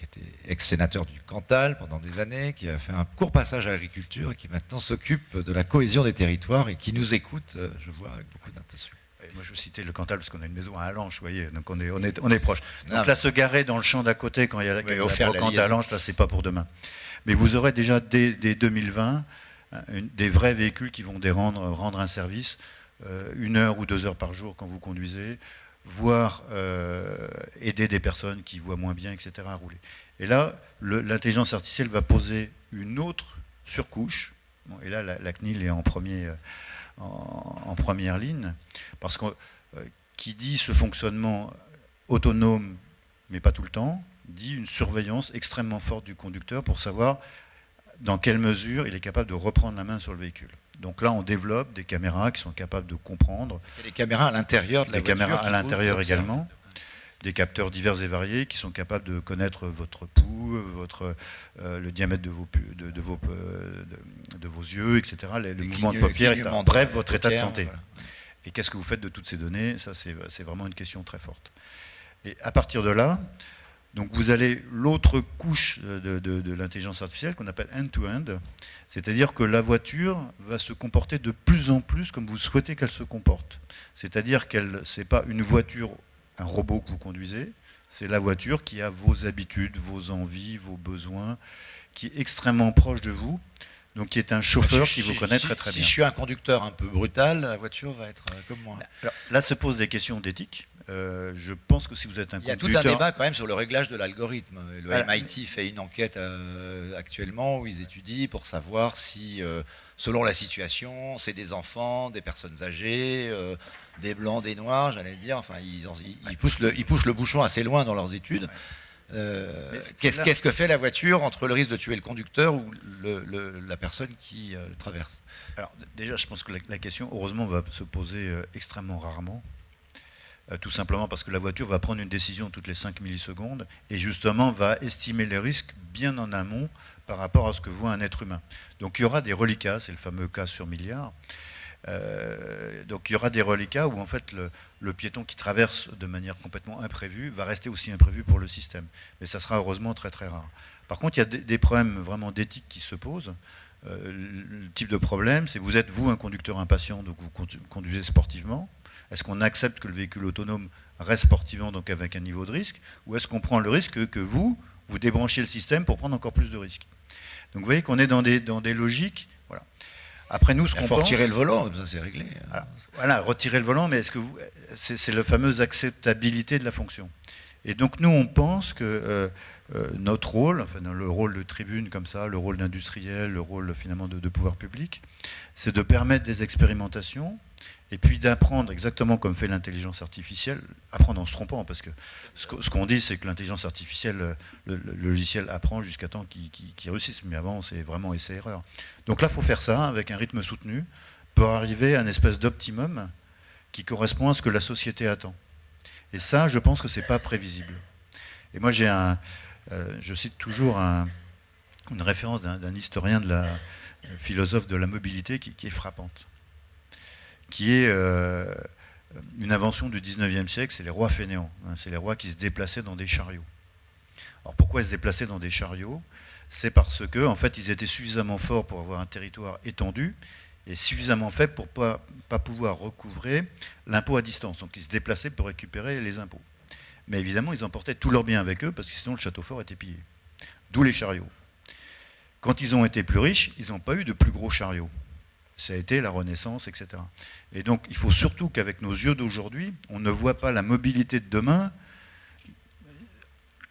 qui était ex-sénateur du Cantal pendant des années, qui a fait un court passage à l'agriculture et qui maintenant s'occupe de la cohésion des territoires et qui nous écoute, je vois, avec beaucoup d'intention moi je citais le Cantal parce qu'on a une maison à Allanche, vous voyez, donc on est, on est, on est proche. Donc là, se garer dans le champ d'à côté quand il y a la, oui, la à Allanche, là, c'est pas pour demain. Mais vous aurez déjà dès, 2020 des vrais véhicules qui vont rendre, rendre un service euh, une heure ou deux heures par jour quand vous conduisez, voire euh, aider des personnes qui voient moins bien, etc. à rouler. Et là, l'intelligence artificielle va poser une autre surcouche. et là, la, CNIL est. Euh, en, première ligne, parce que euh, qui dit ce fonctionnement autonome, mais pas tout le temps, dit une surveillance extrêmement forte du conducteur pour savoir dans quelle mesure il est capable de reprendre la main sur le véhicule. Donc là, on développe des caméras qui sont capables de comprendre. Il y a des caméras à l'intérieur de la des caméras à l'intérieur également des capteurs divers et variés qui sont capables de connaître votre pouls, votre, euh, le diamètre de vos, de, de, vos, euh, de, vos yeux, etc., le mouvement de paupières, etc. Bref, votre état de santé. Et qu'est-ce que vous faites de toutes ces données? Ça, c'est vraiment une question très forte. Et à partir de là, donc vous allez l'autre couche de, l'intelligence artificielle qu'on appelle end-to-end, c'est-à-dire que la voiture va se comporter de plus en plus comme vous souhaitez qu'elle se comporte. C'est-à-dire qu'elle, c'est pas une voiture un robot que vous conduisez, c'est la voiture qui a vos habitudes, vos envies, vos besoins, qui est extrêmement proche de vous, donc qui est un chauffeur qui vous connaît très très bien. Si je suis un conducteur un peu brutal, la voiture va être euh, comme moi. là se posent des questions d'éthique. Euh, je pense que si vous êtes un. Il y a tout un débat quand même sur le réglage de l'algorithme. Le MIT fait une enquête euh, actuellement où ils étudient pour savoir si, selon la situation, c'est des enfants, des personnes âgées, des blancs, des noirs, j'allais dire. Enfin, ils, poussent le, ils, poussent le, bouchon assez loin dans leurs études. Euh, qu'est-ce que fait la voiture entre le risque de tuer le conducteur ou la personne qui euh, traverse? Alors déjà, je pense que la, question, heureusement, va se poser euh, extrêmement rarement. Tout simplement parce que la voiture va prendre une décision toutes les 5 millisecondes et justement va estimer les risques bien en amont par rapport à ce que voit un être humain. Donc il y aura des reliquats, c'est le fameux cas sur milliard, euh, donc il y aura des reliquats où en fait le, piéton qui traverse de manière complètement imprévue va rester aussi imprévu pour le système. Mais ça sera heureusement très très rare. Par contre, il y a des, problèmes vraiment d'éthique qui se posent. Euh, le type de problème, c'est vous êtes vous un conducteur impatient, donc vous conduisez sportivement. Est-ce qu'on accepte que le véhicule autonome reste sportivement, donc avec un niveau de risque, ou est-ce qu'on prend le risque que vous, vous débranchez le système pour prendre encore plus de risques? Donc vous voyez qu'on est dans des, dans des logiques après nous, ce qu'on faut retirer le volant, ça c'est réglé. voilà, retirer le volant, mais est-ce que vous, c'est la fameuse acceptabilité de la fonction. Et donc nous, on pense que euh, euh, notre rôle, enfin, le rôle de tribune comme ça, le rôle d'industriel, le rôle finalement de pouvoir public, c'est de permettre des expérimentations et puis d'apprendre exactement comme fait l'intelligence artificielle, apprendre en se trompant, parce que ce qu'on dit, c'est que l'intelligence artificielle, le, logiciel apprend jusqu'à temps qu'il réussisse, mais avant, c'est vraiment essai-erreur. Donc là, il faut faire ça avec un rythme soutenu pour arriver à une espèce d'optimum qui correspond à ce que la société attend. Et ça, je pense que ce n'est pas prévisible. Et moi, j'ai un, euh, je cite toujours une référence d'un historien de la philosophe de la mobilité qui est frappante qui est euh, une invention du 19e siècle, c'est les rois fainéants. Hein. c'est les rois qui se déplaçaient dans des chariots. Alors pourquoi ils se déplaçaient dans des chariots? C'est parce que en fait, ils étaient suffisamment forts pour avoir un territoire étendu et suffisamment faibles pour ne pas, pas pouvoir recouvrer l'impôt à distance. Donc ils se déplaçaient pour récupérer les impôts. Mais évidemment, ils emportaient tous leurs biens avec eux parce que sinon le château fort était pillé. D'où les chariots. Quand ils ont été plus riches, ils n'ont pas eu de plus gros chariots ça a été la Renaissance, etc. Et donc il faut surtout qu'avec nos yeux d'aujourd'hui, on ne voit pas la mobilité de demain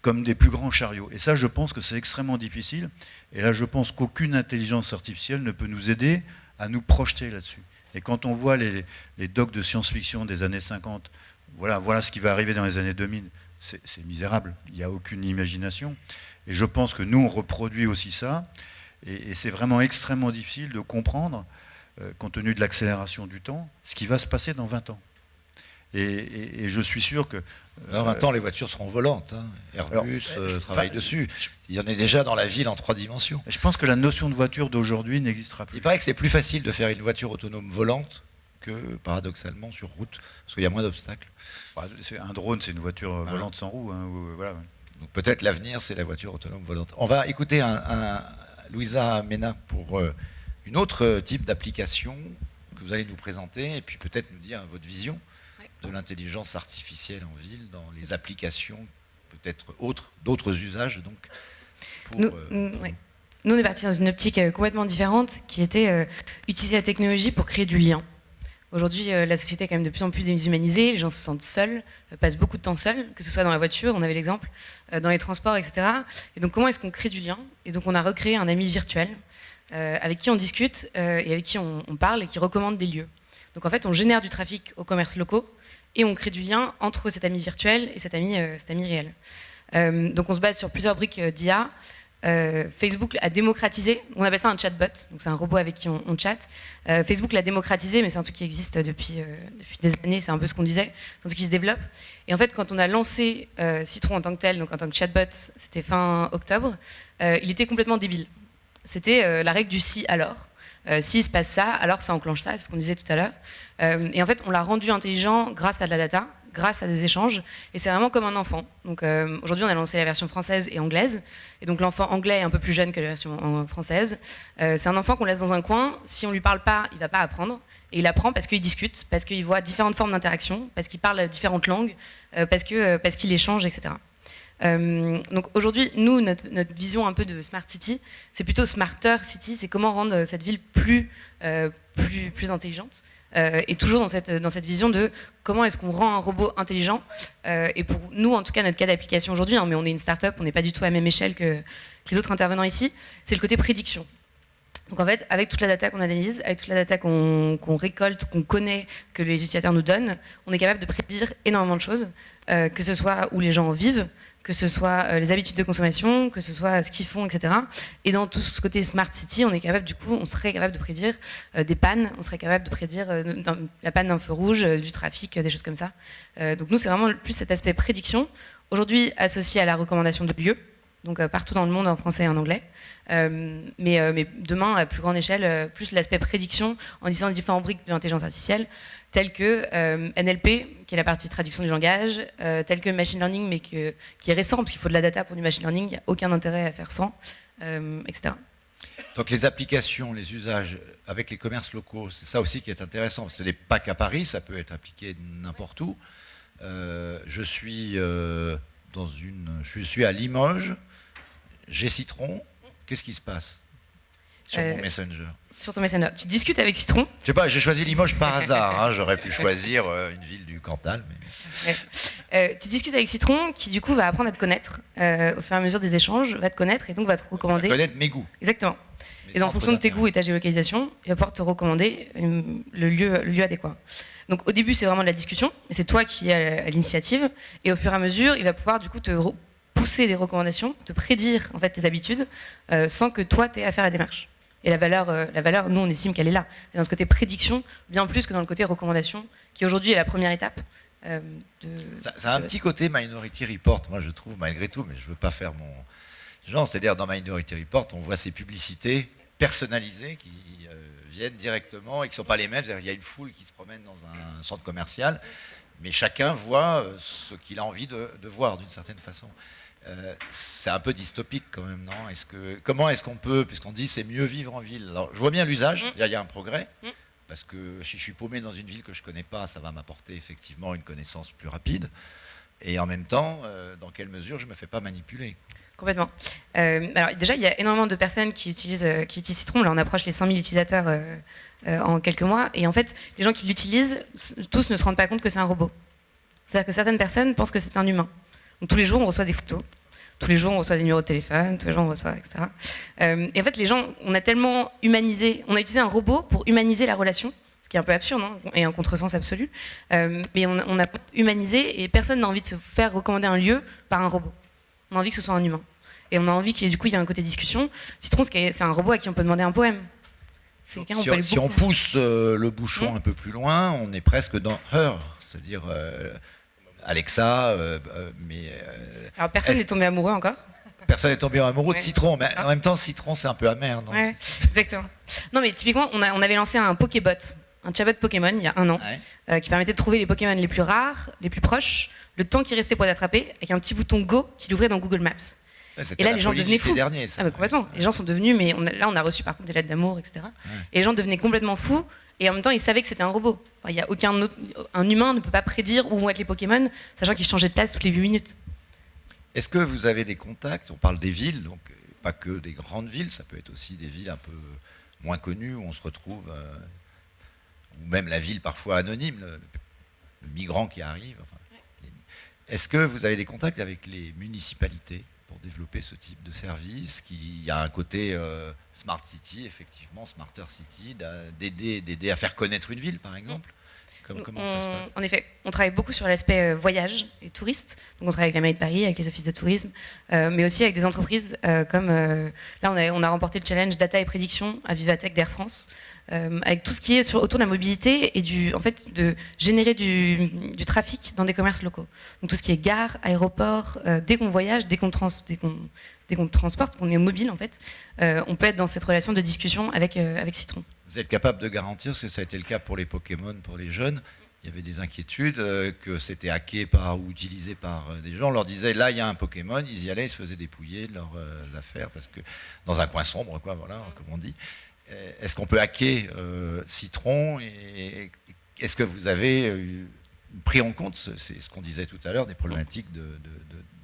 comme des plus grands chariots. Et ça, je pense que c'est extrêmement difficile. Et là, je pense qu'aucune intelligence artificielle ne peut nous aider à nous projeter là-dessus. Et quand on voit les, les docs de science-fiction des années 50, voilà, voilà ce qui va arriver dans les années 2000, c'est misérable. Il n'y a aucune imagination. Et je pense que nous, on reproduit aussi ça. Et, c'est vraiment extrêmement difficile de comprendre, compte tenu de l'accélération du temps, ce qui va se passer dans 20 ans. Et, je suis sûr que... Euh, dans 20 ans, les voitures seront volantes. Hein. Airbus euh, travaille dessus. Il y en a déjà dans la ville en trois dimensions. Je pense que la notion de voiture d'aujourd'hui n'existera plus. Il paraît que c'est plus facile de faire une voiture autonome volante que, paradoxalement, sur route, parce qu'il y a moins d'obstacles. Bah, un drone, c'est une voiture volante sans roue. Hein, voilà. Donc peut-être l'avenir, c'est la voiture autonome volante. On va écouter un, Louisa Mena pour euh, une autre type d'application que vous allez nous présenter, et puis peut-être nous dire votre vision de l'intelligence artificielle en ville, dans les applications peut-être autres, d'autres usages. Donc, nous, euh, nous, on est parti dans une optique euh, complètement différente qui était utiliser la technologie pour créer du lien. Aujourd'hui, euh, la société est quand même de plus en plus déshumanisée, les gens se sentent seuls, euh, passent beaucoup de temps seuls, que ce soit dans la voiture, on avait l'exemple, euh, dans les transports, etc. Et donc comment est-ce qu'on crée du lien? Et donc on a recréé un ami virtuel avec qui on discute et avec qui on, parle et qui recommande des lieux. Donc en fait, on génère du trafic aux commerces locaux et on crée du lien entre cet ami virtuel et cet ami, cet ami réel. donc on se base sur plusieurs briques d'IA. Euh, Facebook a démocratisé, on appelle ça un chatbot, donc c'est un robot avec qui on, chatte. Euh, Facebook l'a démocratisé, mais c'est un truc qui existe depuis, euh, depuis des années, c'est un peu ce qu'on disait, c'est un truc qui se développe. Et en fait, quand on a lancé Citron en tant que tel, donc en tant que chatbot, c'était fin octobre, il était complètement débile. C'était la règle du si alors. si se passe ça, alors ça enclenche ça, c'est ce qu'on disait tout à l'heure. et en fait, on l'a rendu intelligent grâce à de la data, grâce à des échanges. Et c'est vraiment comme un enfant. Donc euh, aujourd'hui, on a lancé la version française et anglaise. Et donc l'enfant anglais est un peu plus jeune que la version française. Euh, c'est un enfant qu'on laisse dans un coin. Si on lui parle pas, il va pas apprendre. Et il apprend parce qu'il discute, parce qu'il voit différentes formes d'interaction, parce qu'il parle différentes langues, euh, parce que parce qu'il échange, etc. donc aujourd'hui, nous, notre, vision un peu de Smart City, c'est plutôt Smarter City, c'est comment rendre cette ville plus, plus, plus intelligente. Euh, et toujours dans cette, dans cette vision de comment est-ce qu'on rend un robot intelligent. Euh, et pour nous, en tout cas, notre cas d'application aujourd'hui, hein, mais on est une start-up, on n'est pas du tout à la même échelle que, les autres intervenants ici, c'est le côté prédiction. Donc en fait, avec toute la data qu'on analyse, avec toute la data qu'on récolte, qu'on connaît, que les utilisateurs nous donnent, on est capable de prédire énormément de choses, euh, que ce soit où les gens vivent, que ce soit euh, les habitudes de consommation, que ce soit ce qu'ils font, etc. Et dans tout ce côté smart city, on est capable, du coup, on serait capable de prédire euh, des pannes, on serait capable de prédire euh, la panne d'un feu rouge, du trafic, des choses comme ça. donc nous, c'est vraiment plus cet aspect prédiction, aujourd'hui associé à la recommandation de lieux, donc partout dans le monde en français et en anglais. mais, demain, à plus grande échelle, plus l'aspect prédiction en utilisant différents briques de l'intelligence artificielle tels que euh, NLP, qui est la partie traduction du langage, euh, tel que machine learning, mais qui est récent, parce qu'il faut de la data pour du machine learning, il n'y a aucun intérêt à faire sans, euh, etc. Donc les applications, les usages avec les commerces locaux, c'est ça aussi qui est intéressant. Ce n'est pas qu'à Paris, ça peut être appliqué n'importe où. je suis dans une, je suis à Limoges, j'ai Citron. Qu'est-ce qui se passe sur mon Messenger? Sur ton Messenger. Tu discutes avec Citron Je sais pas, j'ai choisi Limoges par hasard. Hein. J'aurais pu choisir euh, une ville du Cantal. Mais... Euh, tu discutes avec Citron qui, du coup, va apprendre à te connaître euh, au fur et à mesure des échanges, va te connaître et donc va te recommander. Va connaître mes goûts. Exactement. et en fonction de tes goûts et ta géolocalisation, il va pouvoir te recommander le lieu, le lieu adéquat. Donc au début, c'est vraiment de la discussion, mais c'est toi qui es à l'initiative. Et au fur et à mesure, il va pouvoir du coup te pousser des recommandations, te prédire en fait tes habitudes, sans que toi tu aies à faire la démarche. Et la valeur, euh, la valeur, nous, on estime qu'elle est là. dans ce côté prédiction, bien plus que dans le côté recommandation, qui aujourd'hui est la première étape. Euh, ça, a un petit côté Minority Report, moi je trouve, malgré tout, mais je ne veux pas faire mon genre. C'est-à-dire, dans Minority Report, on voit ces publicités personnalisées qui euh, viennent directement et qui ne sont pas les mêmes. Il y a une foule qui se promène dans un centre commercial, mais chacun voit ce qu'il a envie de voir d'une certaine façon. Euh, c'est un peu dystopique quand même, non? Est que, Comment est-ce qu'on peut, puisqu'on dit c'est mieux vivre en ville? Alors, Je vois bien l'usage, mm. il y, a un progrès, mm. parce que si je suis paumé dans une ville que je ne connais pas, ça va m'apporter effectivement une connaissance plus rapide. Et en même temps, euh, dans quelle mesure je ne me fais pas manipuler? Complètement. Euh, alors déjà, il y a énormément de personnes qui utilisent, qui utilisent Citron. Là, on approche les 100 000 utilisateurs en quelques mois. Et en fait, les gens qui l'utilisent, tous ne se rendent pas compte que c'est un robot. C'est-à-dire que certaines personnes pensent que c'est un humain tous les jours, on reçoit des photos. Tous les jours on reçoit des numéros de téléphone, tous les jours on reçoit, etc. Euh, et en fait, les gens, on a tellement humanisé, on a utilisé un robot pour humaniser la relation, ce qui est un peu absurde hein, et un contresens absolu. Euh, mais on, on, a humanisé et personne n'a envie de se faire recommander un lieu par un robot. On a envie que ce soit un humain. Et on a envie qu'il y ait du coup il y a un côté discussion. Citron, c'est un robot à qui on peut demander un poème. Si, on, si on pousse euh, le bouchon mmh. un peu plus loin, on est presque dans Her, c'est-à-dire Alexa. Euh, mais alors personne n'est tombé amoureux encore. Personne n'est tombé amoureux de Citron, mais en même temps, Citron c'est un peu amer. Donc ouais, *laughs* exactement. Non, mais typiquement, on, a, on, avait lancé un Pokébot, un chatbot Pokémon il y a un an, qui permettait de trouver les Pokémon les plus rares, les plus proches, le temps qui restait pour les attraper, avec un petit bouton Go qui l'ouvrait dans Google Maps et là, les gens devenaient fous. Dernier, ça. Ah, complètement. Les gens sont devenus, mais là, on a reçu par contre des lettres d'amour, etc. Et les gens devenaient complètement fous. Et en même temps, ils savaient que c'était un robot. il y a aucun autre, un humain ne peut pas prédire où vont être les Pokémon, sachant qu'ils changeaient de place toutes les 8 minutes. Est-ce que vous avez des contacts? On parle des villes, donc euh, pas que des grandes villes, ça peut être aussi des villes un peu moins connues où on se retrouve, euh, ou même la ville parfois anonyme, le, migrant qui arrive. Est-ce que vous avez des contacts avec les municipalités? Pour développer ce type de service, qui a un côté euh, smart city, effectivement, smarter city, d'aider à faire connaître une ville, par exemple. Comment, ça se passe? En effet, on travaille beaucoup sur l'aspect euh, voyage et touriste. Donc on travaille avec la mairie de Paris, avec les offices de tourisme, euh, mais aussi avec des entreprises comme là on a, on a remporté le challenge data et prédiction à Vivatech d'Air France, euh, avec tout ce qui est autour de la mobilité et du, en fait, de générer du, trafic dans des commerces locaux. Donc tout ce qui est gare, aéroport, euh, dès qu'on voyage, dès qu'on trans, transporte, qu'on est mobile en fait, euh, on peut être dans cette relation de discussion avec, avec Citron. Vous êtes capable de garantir, parce que ça a été le cas pour les Pokémon, pour les jeunes, il y avait des inquiétudes que c'était hacké par ou utilisé par des gens. On leur disait là il y a un Pokémon, ils y allaient, ils se faisaient dépouiller de leurs affaires parce que dans un coin sombre, quoi, voilà, comme on dit. Est-ce qu'on peut hacker euh, Citron et est-ce que vous avez euh, pris en compte, c'est ce qu'on disait tout à l'heure, des problématiques de,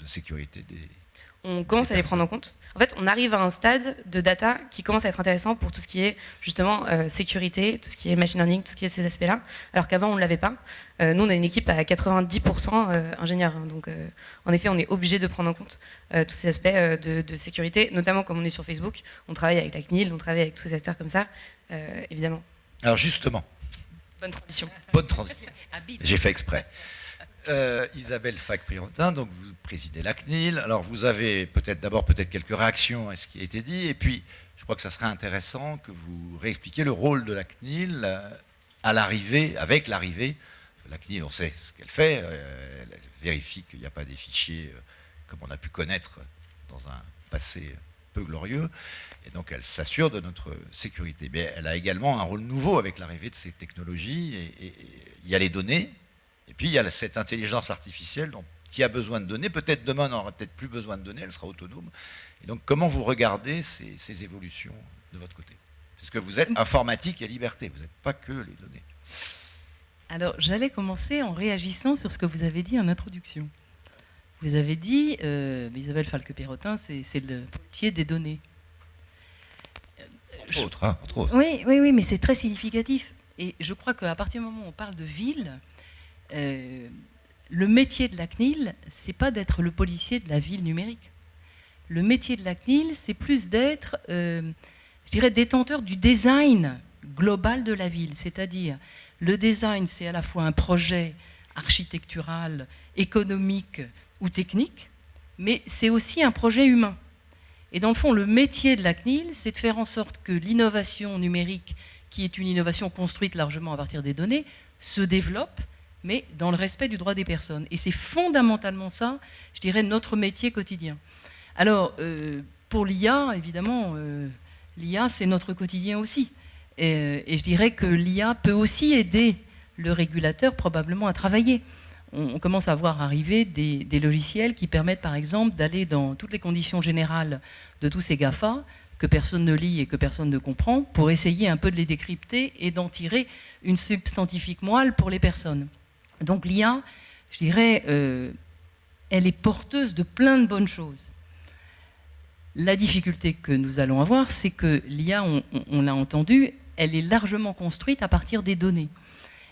sécurité des, on commence à les prendre en compte. En fait, on arrive à un stade de data qui commence à être intéressant pour tout ce qui est justement euh, sécurité, tout ce qui est machine learning, tout ce qui est ces aspects-là, alors qu'avant on ne l'avait pas. Euh, nous, on a une équipe à 90% euh, ingénieurs, hein, donc en effet, on est obligé de prendre en compte tous ces aspects de, sécurité, notamment comme on est sur Facebook, on travaille avec la CNIL, on travaille avec tous ces acteurs comme ça, évidemment. Alors justement. Bonne transition. Bonne transition. *laughs* J'ai fait exprès. Euh, Isabelle Fac-Priontin, donc vous présidez la CNIL. Alors vous avez peut-être d'abord peut-être quelques réactions à ce qui a été dit, et puis je crois que ça serait intéressant que vous réexpliquiez le rôle de la CNIL euh, à l'arrivée, avec l'arrivée. La CNIL, on sait ce qu'elle fait, euh, elle vérifie qu'il n'y a pas des fichiers comme on a pu connaître dans un passé peu glorieux, et donc elle s'assure de notre sécurité. Mais elle a également un rôle nouveau avec l'arrivée de ces technologies, il y a les données, puis il y a cette intelligence artificielle qui a besoin de données. Peut-être demain, on n'aura peut-être plus besoin de données, elle sera autonome. Et donc comment vous regardez ces, évolutions de votre côté? Puisque vous êtes informatique et liberté, vous n'êtes pas que les données. Alors j'allais commencer en réagissant sur ce que vous avez dit en introduction. Vous avez dit, euh, Isabelle Falque-Perrotin, c'est le métier des données. Entre autres, hein, entre autres. Oui, oui, oui, mais c'est très significatif. Et je crois qu'à partir du moment où on parle de ville, euh, le métier de la CNIL, c'est pas d'être le policier de la ville numérique. Le métier de la CNIL, c'est plus d'être, euh, je dirais, détenteur du design global de la ville. C'est-à-dire, le design, c'est à la fois un projet architectural, économique ou technique, mais c'est aussi un projet humain. Et dans le fond, le métier de la CNIL, c'est de faire en sorte que l'innovation numérique, qui est une innovation construite largement à partir des données, se développe mais dans le respect du droit des personnes. Et c'est fondamentalement ça, je dirais, notre métier quotidien. Alors, euh, pour l'IA, évidemment, euh, l'IA, c'est notre quotidien aussi. Et, je dirais que l'IA peut aussi aider le régulateur probablement à travailler. On, commence à voir arriver des, des, logiciels qui permettent, par exemple, d'aller dans toutes les conditions générales de tous ces GAFA, que personne ne lit et que personne ne comprend, pour essayer un peu de les décrypter et d'en tirer une substantifique moelle pour les personnes. Donc l'IA, je dirais, euh, elle est porteuse de plein de bonnes choses. La difficulté que nous allons avoir, c'est que l'IA, on, l'a entendu, elle est largement construite à partir des données.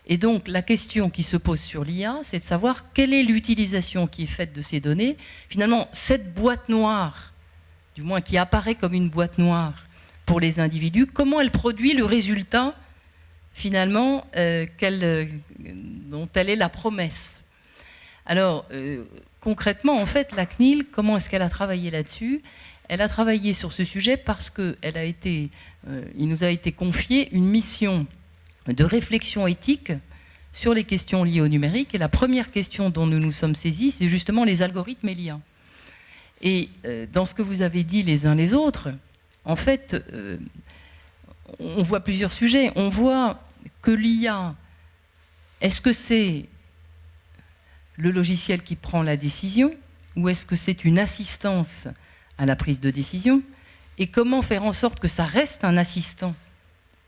Et donc la question qui se pose sur l'IA, c'est de savoir quelle est l'utilisation qui est faite de ces données. Finalement, cette boîte noire, du moins qui apparaît comme une boîte noire pour les individus, comment elle produit le résultat finalement euh, euh, dont elle est la promesse. Alors euh, concrètement, en fait, la CNIL, comment est-ce qu'elle a travaillé là-dessus? Elle a travaillé sur ce sujet parce il nous a été confié une mission de réflexion éthique sur les questions liées au numérique. Et la première question dont nous nous sommes saisis, c'est justement les algorithmes et l'IA. Et dans ce que vous avez dit les uns les autres, en fait, on voit plusieurs sujets. On voit que l'IA, est-ce que c'est le logiciel qui prend la décision ou est-ce que c'est une assistance à la prise de décision Et comment faire en sorte que ça reste un assistant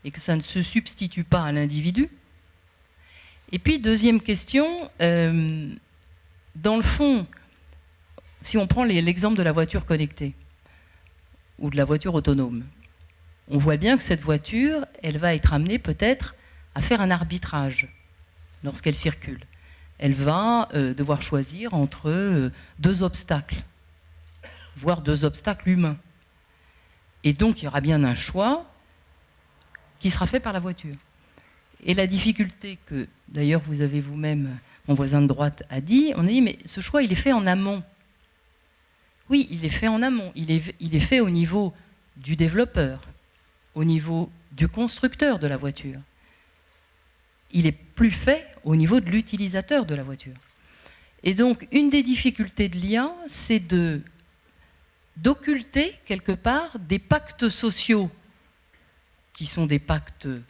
et que ça ne se substitue pas à l'individu? Et puis, deuxième question, euh, dans le fond, si on prend l'exemple de la voiture connectée ou de la voiture autonome, on voit bien que cette voiture, elle va être amenée peut-être à faire un arbitrage lorsqu'elle circule. Elle va euh, devoir choisir entre euh, deux obstacles, voire deux obstacles humains. Et donc, il y aura bien un choix qui sera fait par la voiture. Et la difficulté que, d'ailleurs, vous avez vous-même, mon voisin de droite, a dit, on a dit, mais ce choix, il est fait en amont. Oui, il est fait en amont. Il est, il est fait au niveau du développeur, au niveau du constructeur de la voiture. Il est plus fait au niveau de l'utilisateur de la voiture. Et donc, une des difficultés de l'IA, c'est de d'occulter quelque part des pactes sociaux qui sont des pactes euh,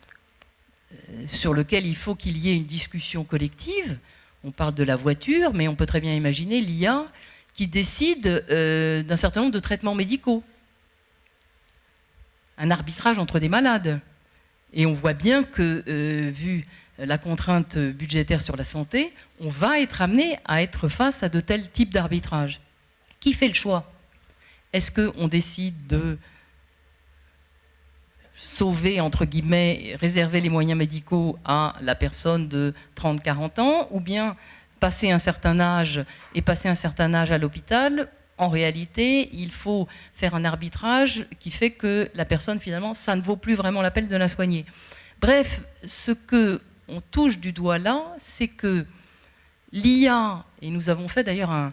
sur lesquels il faut qu'il y ait une discussion collective. On parle de la voiture, mais on peut très bien imaginer l'IA qui décide euh, d'un certain nombre de traitements médicaux. Un arbitrage entre des malades. Et on voit bien que, euh, vu la contrainte budgétaire sur la santé, on va être amené à être face à de tels types d'arbitrage. Qui fait le choix? Est-ce qu'on décide de sauver, entre guillemets, réserver les moyens médicaux à la personne de 30-40 ans, ou bien passer un certain âge et passer un certain âge à l'hôpital, en réalité, il faut faire un arbitrage qui fait que la personne, finalement, ça ne vaut plus vraiment la peine de la soigner. Bref, ce que on touche du doigt là, c'est que l'IA, et nous avons fait d'ailleurs un,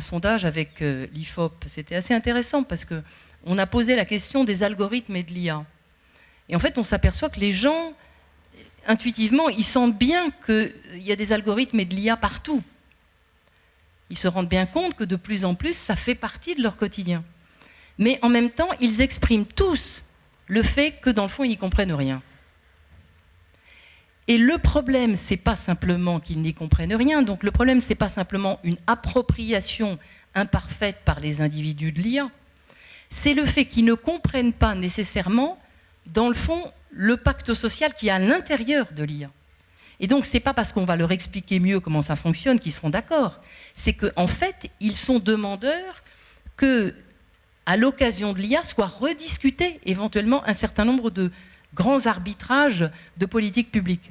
sondage avec euh, l'IFOP, c'était assez intéressant parce que on a posé la question des algorithmes et de l'IA. Et en fait, on s'aperçoit que les gens, intuitivement, ils sentent bien qu'il y a des algorithmes et de l'IA partout. Ils se rendent bien compte que de plus en plus, ça fait partie de leur quotidien. Mais en même temps, ils expriment tous le fait que dans le fond, ils n'y comprennent rien. Et le problème, c'est pas simplement qu'ils n'y comprennent rien. Donc le problème, c'est pas simplement une appropriation imparfaite par les individus de l'IA. C'est le fait qu'ils ne comprennent pas nécessairement dans le fond, le pacte social qui est à l'intérieur de l'IA. Et donc, ce n'est pas parce qu'on va leur expliquer mieux comment ça fonctionne qu'ils seront d'accord. C'est qu'en en fait, ils sont demandeurs que, à l'occasion de l'IA, soit rediscuté éventuellement un certain nombre de grands arbitrages de politique publique.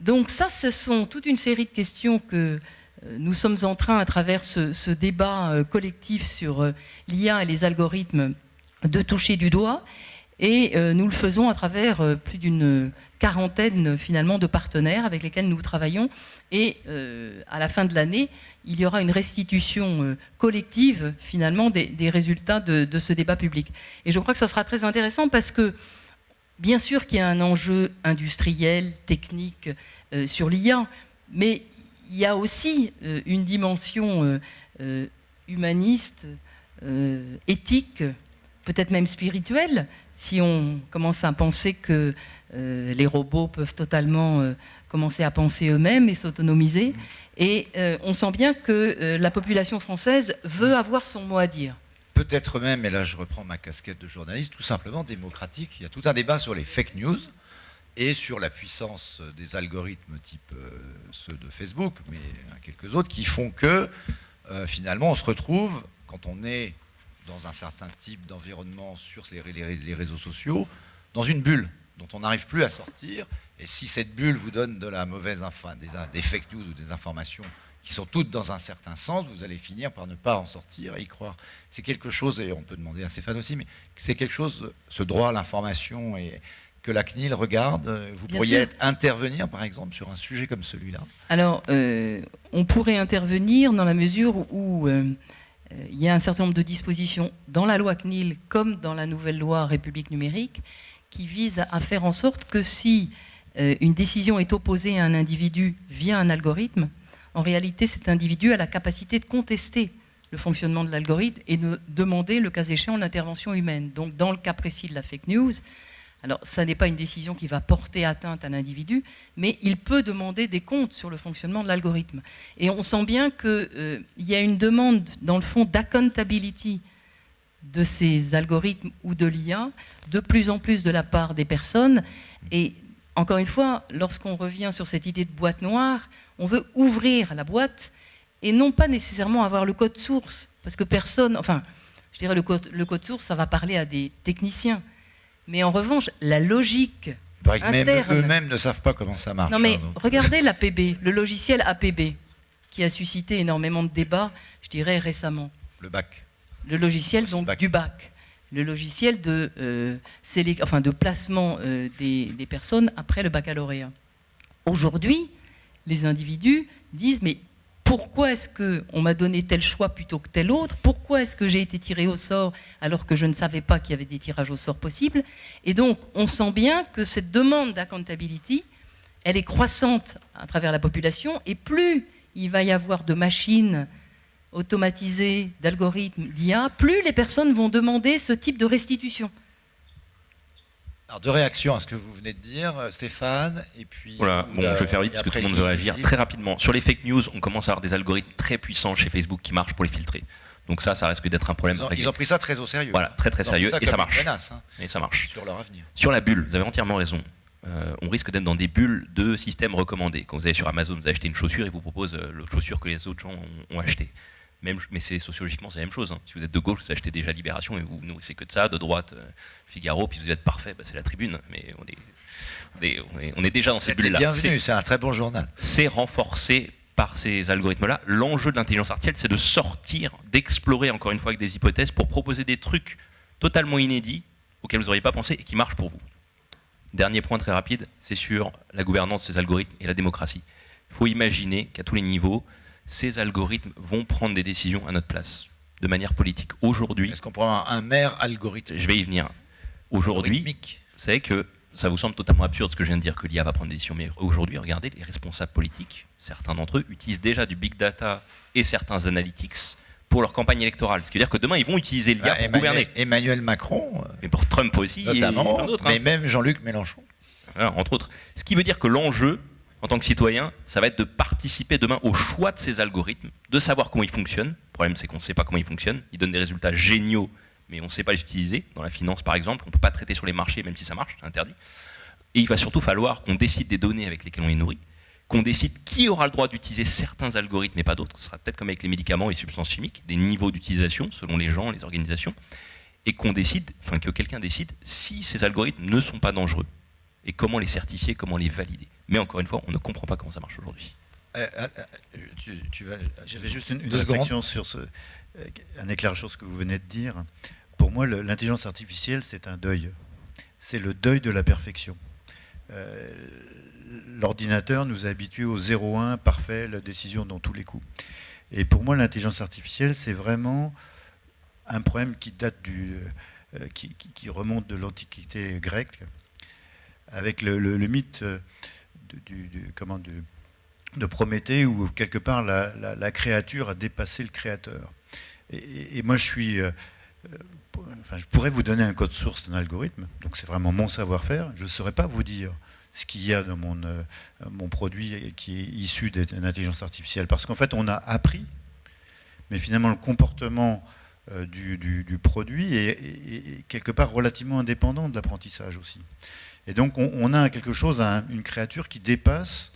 Donc ça, ce sont toute une série de questions que euh, nous sommes en train, à travers ce, débat euh, collectif sur euh, l'IA et les algorithmes, de toucher du doigt. Et euh, nous le faisons à travers euh, plus d'une quarantaine finalement de partenaires avec lesquels nous travaillons. Et euh, à la fin de l'année, il y aura une restitution collective finalement des, résultats de, ce débat public. Et je crois que ça sera très intéressant parce que bien sûr qu'il y a un enjeu industriel, technique sur l'IA, mais il y a aussi une dimension humaniste, éthique, peut-être même spirituelle, si on commence à penser que euh, les robots peuvent totalement euh, commencer à penser eux-mêmes et s'autonomiser. Et euh, on sent bien que la population française veut avoir son mot à dire. Peut-être même, et là je reprends ma casquette de journaliste, tout simplement démocratique. Il y a tout un débat sur les fake news et sur la puissance des algorithmes type ceux de Facebook, mais quelques autres, qui font que finalement on se retrouve, quand on est dans un certain type d'environnement sur les, réseaux sociaux, dans une bulle. dont on n'arrive plus à sortir. Et si cette bulle vous donne de la mauvaise des, des fake news ou des informations qui sont toutes dans un certain sens, vous allez finir par ne pas en sortir et y croire. C'est quelque chose, et on peut demander à Stéphane aussi, mais c'est quelque chose, ce droit à l'information et que la CNIL regarde Vous pourriez intervenir, par exemple, sur un sujet comme celui-là? Alors, euh, on pourrait intervenir dans la mesure où euh, il y a un certain nombre de dispositions dans la loi CNIL comme dans la nouvelle loi République numérique qui visent à faire en sorte que si une décision est opposée à un individu via un algorithme, en réalité cet individu a la capacité de contester le fonctionnement de l'algorithme et de demander, le cas échéant, l'intervention humaine. Donc dans le cas précis de la fake news, alors, ça n'est pas une décision qui va porter atteinte à l'individu, mais il peut demander des comptes sur le fonctionnement de l'algorithme. Et on sent bien qu'il euh, y a une demande, dans le fond, d'accountability de ces algorithmes ou de l'IA, de plus en plus de la part des personnes. Et encore une fois, lorsqu'on revient sur cette idée de boîte noire, on veut ouvrir la boîte et non pas nécessairement avoir le code source. Parce que personne, enfin, je dirais le le code source, ça va parler à des techniciens. Mais en revanche, la logique eux-mêmes ne savent pas comment ça marche. Non mais hein, regardez *laughs* l'APB, le logiciel APB, qui a suscité énormément de débats, je dirais récemment. Le bac. Le logiciel donc du bac. Le logiciel de, euh, enfin, de placement euh, des, des personnes après le baccalauréat. Aujourd'hui, les individus disent mais pourquoi est-ce qu'on m'a donné tel choix plutôt que tel autre? Pourquoi est-ce que j'ai été tiré au sort alors que je ne savais pas qu'il y avait des tirages au sort possibles? Et donc, on sent bien que cette demande d'accountability, elle est croissante à travers la population, et plus il va y avoir de machines automatisées, d'algorithmes, d'IA, plus les personnes vont demander ce type de restitution. Alors, deux réactions à ce que vous venez de dire, euh, Stéphane, et puis... Voilà, bon, je vais faire vite parce que tout le monde veut réagir. Très rapidement, sur les fake news, on commence à avoir des algorithmes très puissants chez Facebook qui marchent pour les filtrer. Donc ça, ça risque d'être un problème. Ils ont, pris ça très au sérieux. Voilà, très très sérieux, et ça marche. Menace, hein, et ça marche. Sur leur avenir. Sur la bulle, vous avez entièrement raison. Euh, on risque d'être dans des bulles de systèmes recommandés. Quand vous allez sur Amazon, vous achetez une chaussure, et vous propose euh, la chaussure que les autres gens ont, ont achetée mais c'est sociologiquement c'est la même chose. Hein. Si vous êtes de gauche, vous achetez déjà Libération et vous nourrissez que de ça, de droite euh, Figaro, puis vous êtes parfait, bah, c'est la Tribune. Mais on est, on est, déjà dans cette bulle-là. Bienvenue, c'est un très bon journal. C'est renforcé par ces algorithmes-là. L'enjeu de l'intelligence artificielle, c'est de sortir, d'explorer encore une fois avec des hypothèses pour proposer des trucs totalement inédits auxquels vous n'auriez pas pensé et qui marchent pour vous. Dernier point très rapide, c'est sur la gouvernance de ces algorithmes et la démocratie. Il faut imaginer qu'à tous les niveaux, ces algorithmes vont prendre des décisions à notre place, de manière politique. Aujourd'hui... Est-ce qu'on prend un maire algorithme? Je vais y venir. Aujourd'hui, vous savez que ça vous semble totalement absurde ce que je viens de dire, que l'IA va prendre des décisions, mais aujourd'hui, regardez, les responsables politiques, certains d'entre eux, utilisent déjà du big data et certains analytics pour leur campagne électorale. Ce qui veut dire que demain, ils vont utiliser l'IA pour gouverner. Emmanuel Macron. Euh, mais pour Trump aussi. Notamment, hein. mais même Jean-Luc Mélenchon. entre autres. Ce qui veut dire que l'enjeu, en tant que citoyen, ça va être de participer demain au choix de ces algorithmes, de savoir comment ils fonctionnent. Le problème, c'est qu'on ne sait pas comment ils fonctionnent. Ils donnent des résultats géniaux, mais on ne sait pas les utiliser. Dans la finance, par exemple, on ne peut pas traiter sur les marchés, même si ça marche, c'est interdit. Et il va surtout falloir qu'on décide des données avec lesquelles on est nourri, qu'on décide qui aura le droit d'utiliser certains algorithmes et pas d'autres. Ce sera peut-être comme avec les médicaments et les substances chimiques, des niveaux d'utilisation selon les gens, les organisations, et qu'on décide, enfin que quelqu'un décide si ces algorithmes ne sont pas dangereux et comment les certifier, comment les valider. Mais encore une fois, on ne comprend pas comment ça marche aujourd'hui. Euh, euh, euh, J'avais juste une, réflexion sur ce, un éclairage sur ce que vous venez de dire. Pour moi, l'intelligence artificielle, c'est un deuil. C'est le deuil de la perfection. L'ordinateur nous a habitués au 0-1 parfait, la décision dans tous les coups. Et pour moi, l'intelligence artificielle, c'est vraiment un problème qui date du, qui, qui, remonte de l'Antiquité grecque, avec le, le mythe de Prométhée où quelque part la, créature a dépassé le créateur. Et, moi je suis... Euh, enfin, je pourrais vous donner un code source d'un algorithme, donc c'est vraiment mon savoir-faire. Je ne saurais pas vous dire ce qu'il y a dans mon, euh, mon produit qui est issu d'une intelligence artificielle. Parce qu'en fait, on a appris, mais finalement, le comportement euh, du, produit est, quelque part relativement indépendant de l'apprentissage aussi. Et donc on, a quelque chose, une créature qui dépasse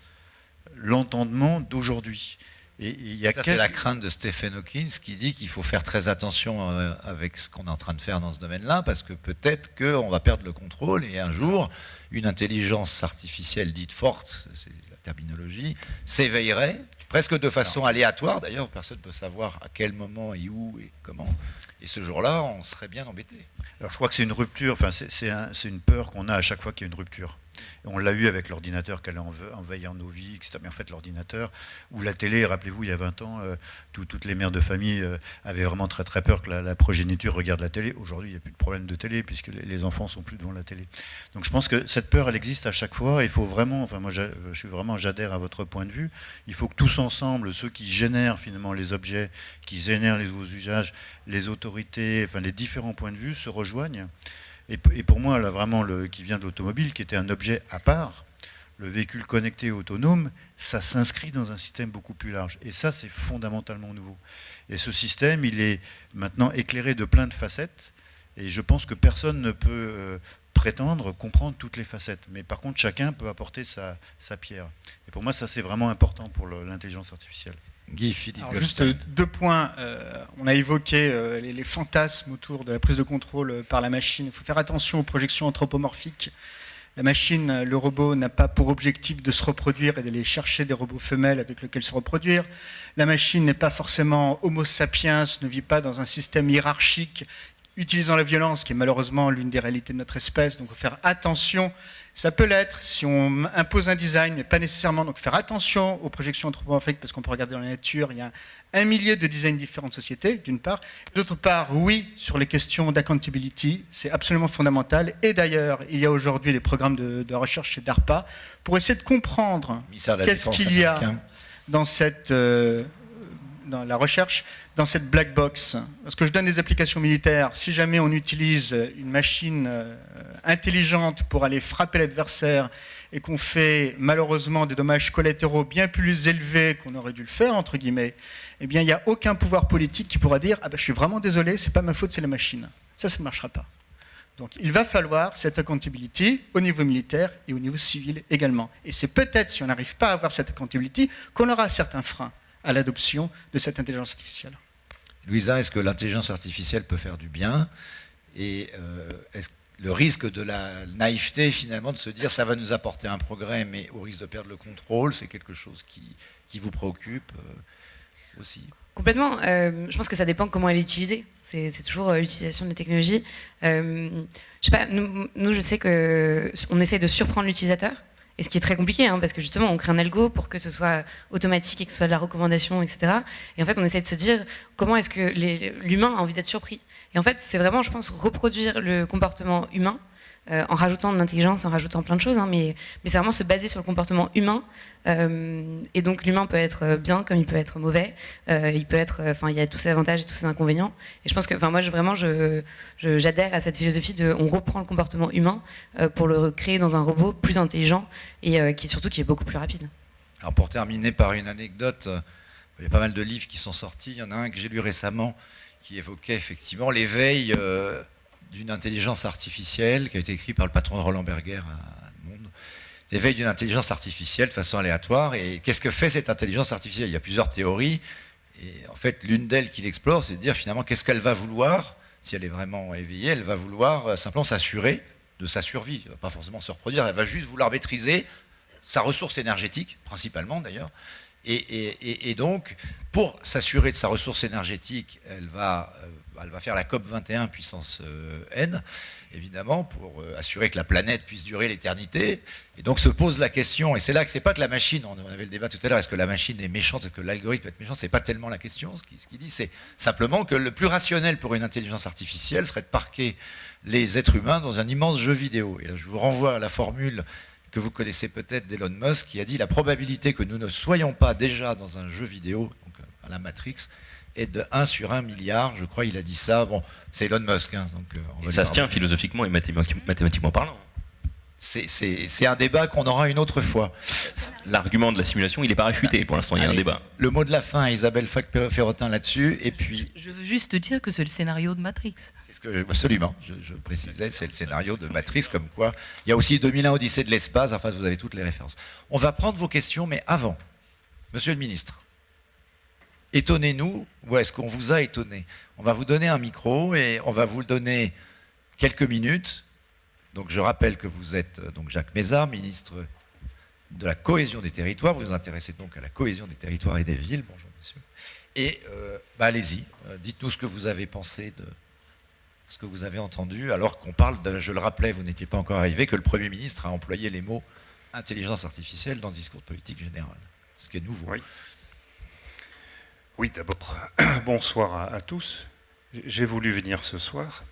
l'entendement d'aujourd'hui. Et, il y a Ça, c'est la crainte de Stephen Hawking qui dit qu'il faut faire très attention euh, avec ce qu'on est en train de faire dans ce domaine-là, parce que peut-être qu'on va perdre le contrôle et un jour, une intelligence artificielle dite forte, c'est la terminologie, s'éveillerait, presque de façon aléatoire d'ailleurs, personne ne peut savoir à quel moment et où et comment. Et ce jour-là, on serait bien embêté. Alors je crois que c'est une rupture, enfin c'est une peur qu'on a à chaque fois qu'il y a une rupture on l'a eu avec l'ordinateur qu'elle envahir nos vies, etc. Mais en fait, l'ordinateur ou la télé, rappelez-vous, il y a 20 ans, euh, toutes les mères de famille euh, avaient vraiment très très peur que la, progéniture regarde la télé. Aujourd'hui, il n'y a plus de problème de télé puisque les, enfants sont plus devant la télé. Donc je pense que cette peur, elle existe à chaque fois. Il faut vraiment, enfin moi, je suis vraiment, j'adhère à votre point de vue. Il faut que tous ensemble, ceux qui génèrent finalement les objets, qui génèrent les nouveaux usages, les autorités, enfin les différents points de vue se rejoignent et, pour moi, là, vraiment, le, qui vient de l'automobile, qui était un objet à part, le véhicule connecté autonome, ça s'inscrit dans un système beaucoup plus large. Et ça, c'est fondamentalement nouveau. Et ce système, il est maintenant éclairé de plein de facettes. Et je pense que personne ne peut euh, prétendre comprendre toutes les facettes. Mais par contre, chacun peut apporter sa, sa pierre. Et pour moi, ça, c'est vraiment important pour l'intelligence artificielle. Guy Philippe. juste deux points. Euh, on a évoqué euh, les, fantasmes autour de la prise de contrôle euh, par la machine. Il faut faire attention aux projections anthropomorphiques. La machine, le robot, n'a pas pour objectif de se reproduire et d'aller chercher des robots femelles avec lesquels se reproduire. La machine n'est pas forcément homo sapiens, ne vit pas dans un système hiérarchique utilisant la violence, qui est malheureusement l'une des réalités de notre espèce. Donc il faut faire attention ça peut l'être si on impose un design, mais pas nécessairement. Donc faire attention aux projections anthropomorphiques, parce qu'on peut regarder dans la nature, il y a un millier de designs différents de sociétés, d'une part. D'autre part, oui, sur les questions d'accountability, c'est absolument fondamental. Et d'ailleurs, il y a aujourd'hui des programmes de, recherche chez DARPA pour essayer de comprendre qu'est-ce qu'il y a dans cette... Euh, dans la recherche dans cette black box. Parce que je donne des applications militaires. Si jamais on utilise une machine euh, intelligente pour aller frapper l'adversaire et qu'on fait malheureusement des dommages collatéraux bien plus élevés qu'on aurait dû le faire, entre guillemets, eh bien, il n'y a aucun pouvoir politique qui pourra dire « Ah ben, je suis vraiment désolé, c'est pas ma faute, c'est la machine ». Ça, ça ne marchera pas. Donc, il va falloir cette accountability au niveau militaire et au niveau civil également. Et c'est peut-être, si on n'arrive pas à avoir cette accountability, qu'on aura certains freins à l'adoption de cette intelligence artificielle. Louisa, est-ce que l'intelligence artificielle peut faire du bien Et euh, est-ce le risque de la naïveté, finalement, de se dire ça va nous apporter un progrès, mais au risque de perdre le contrôle, c'est quelque chose qui, qui vous préoccupe euh, aussi? Complètement. Euh, je pense que ça dépend comment elle est utilisée. C'est toujours l'utilisation de la technologie. je sais pas, nous, nous, je sais qu'on essaie de surprendre l'utilisateur. Et ce qui est très compliqué, hein, parce que justement, on crée un algo pour que ce soit automatique et que ce soit de la recommandation, etc. Et en fait, on essaie de se dire comment est-ce que l'humain a envie d'être surpris? Et en fait, c'est vraiment, je pense, reproduire le comportement humain euh, en rajoutant de l'intelligence, en rajoutant plein de choses, hein, mais, c'est vraiment se baser sur le comportement humain. Euh, et donc l'humain peut être bien comme il peut être mauvais. Euh, il peut être, enfin, il y a tous ses avantages et tous ses inconvénients. Et je pense que, enfin, moi, vraiment, j'adhère à cette philosophie de, on reprend le comportement humain pour le créer dans un robot plus intelligent et qui surtout qui est beaucoup plus rapide. Alors pour terminer par une anecdote, il y a pas mal de livres qui sont sortis. Il y en a un que j'ai lu récemment qui évoquait effectivement l'éveil d'une intelligence artificielle, qui a été écrit par le patron de Roland Berger à Monde, l'éveil d'une intelligence artificielle de façon aléatoire. Et qu'est-ce que fait cette intelligence artificielle? Il y a plusieurs théories. Et en fait, l'une d'elles qu'il explore, c'est de dire finalement qu'est-ce qu'elle va vouloir, si elle est vraiment éveillée, elle va vouloir euh, simplement s'assurer de sa survie, pas forcément se reproduire, elle va juste vouloir maîtriser sa ressource énergétique, principalement d'ailleurs. Et, et, donc, pour s'assurer de sa ressource énergétique, elle va euh, elle va faire la COP 21 puissance euh, N, évidemment, pour euh, assurer que la planète puisse durer l'éternité. Et donc se pose la question, et c'est là que c'est pas que la machine, on avait le débat tout à l'heure, est-ce que la machine est méchante, est-ce que l'algorithme est méchant, c'est pas tellement la question. Ce qu'il dit, c'est simplement que le plus rationnel pour une intelligence artificielle serait de parquer les êtres humains dans un immense jeu vidéo. Et là, je vous renvoie à la formule que vous connaissez peut-être d'Elon Musk, qui a dit la probabilité que nous ne soyons pas déjà dans un jeu vidéo, donc à la Matrix, est de 1 sur 1 milliard, je crois, il a dit ça. Bon, c'est Elon Musk. Hein, donc, euh, ça se tient philosophiquement et mathématiquement parlant. C'est un débat qu'on aura une autre fois. L'argument de la simulation, il n'est pas réfuté pour l'instant, il y a un débat. Le mot de la fin, Isabelle Ferrotin là-dessus, et puis... Je veux juste dire que c'est le scénario de Matrix. C'est ce que, absolument, je, je précisais, c'est le scénario de Matrix, comme quoi il y a aussi 2001 Odyssée de l'espace, enfin vous avez toutes les références. On va prendre vos questions, mais avant, monsieur le ministre, étonnez-nous ou est-ce qu'on vous a étonné? On va vous donner un micro et on va vous donner quelques minutes. Donc je rappelle que vous êtes donc Jacques Mézard, ministre de la cohésion des territoires. Vous vous intéressez donc à la cohésion des territoires et des villes. Bonjour monsieur. Et euh, bah, allez-y, euh, dites-nous ce que vous avez pensé de ce que vous avez entendu, alors qu'on parle, je le rappelais, vous n'étiez pas encore arrivé, que le Premier ministre a employé les mots intelligence artificielle dans le discours de politique générale, ce qui est nouveau. Oui d'abord, *clears throat* bonsoir à tous. J'ai voulu venir ce soir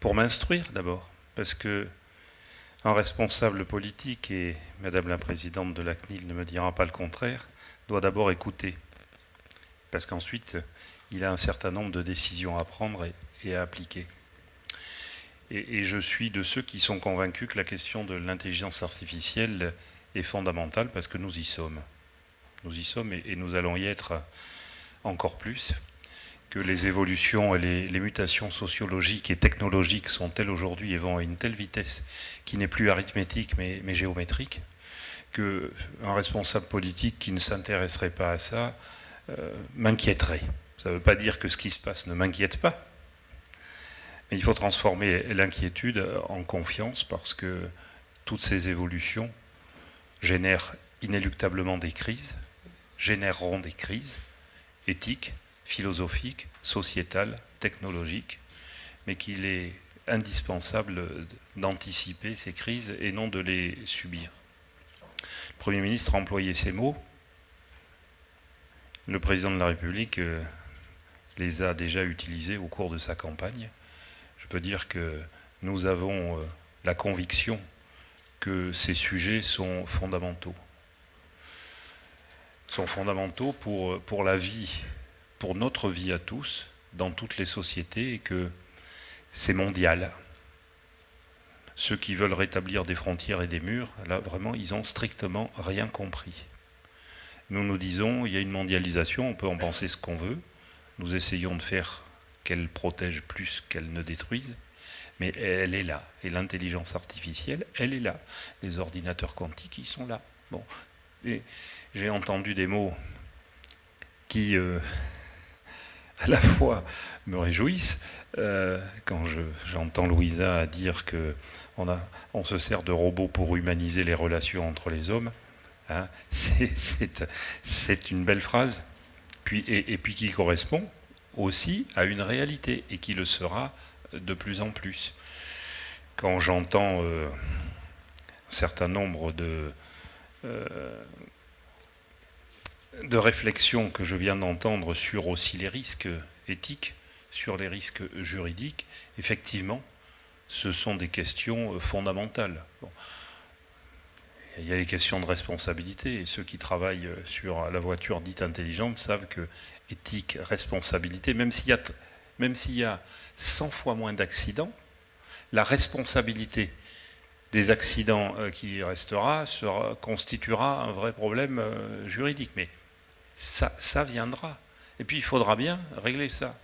pour m'instruire d'abord, parce que un responsable politique, et Madame la Présidente de la CNIL ne me dira pas le contraire, doit d'abord écouter. Parce qu'ensuite, il a un certain nombre de décisions à prendre et, à appliquer. Et, je suis de ceux qui sont convaincus que la question de l'intelligence artificielle est fondamentale parce que nous y sommes. Nous y sommes et nous allons y être encore plus que les évolutions et les, mutations sociologiques et technologiques sont telles aujourd'hui et vont à une telle vitesse qui n'est plus arithmétique mais, géométrique, qu'un responsable politique qui ne s'intéresserait pas à ça euh, m'inquiéterait. Ça ne veut pas dire que ce qui se passe ne m'inquiète pas, mais il faut transformer l'inquiétude en confiance parce que toutes ces évolutions génèrent inéluctablement des crises, généreront des crises éthiques, philosophique, sociétale, technologique, mais qu'il est indispensable d'anticiper ces crises et non de les subir. Le Premier ministre a employé ces mots. Le président de la République euh, les a déjà utilisés au cours de sa campagne. Je peux dire que nous avons euh, la conviction que ces sujets sont fondamentaux. Sont fondamentaux pour, pour la vie pour notre vie à tous, dans toutes les sociétés, et que c'est mondial. Ceux qui veulent rétablir des frontières et des murs, là vraiment, ils ont strictement rien compris. Nous nous disons, il y a une mondialisation, on peut en penser ce qu'on veut, nous essayons de faire qu'elle protège plus qu'elle ne détruise, mais elle est là. Et l'intelligence artificielle, elle est là. Les ordinateurs quantiques, ils sont là. Bon. J'ai entendu des mots qui euh, *laughs* à la fois me réjouissent euh, quand j'entends Louisa dire que on, se sert de robots pour humaniser les relations entre les hommes. Hein. *laughs* c'est une belle phrase, puis, et, puis qui correspond aussi à une réalité et qui le sera de plus en plus. Quand j'entends euh, un certain nombre de, de réflexion que je viens d'entendre sur aussi les risques éthiques, sur les risques juridiques, effectivement, ce sont des questions euh, fondamentales. Il y a les questions de responsabilité, et ceux qui travaillent euh, sur la voiture dite intelligente savent que éthique, responsabilité, même s'il y a, même s'il y a 100 fois moins d'accidents, la responsabilité des accidents euh, qui restera constituera un vrai problème juridique. Mais ça, viendra. Et puis il faudra bien régler ça.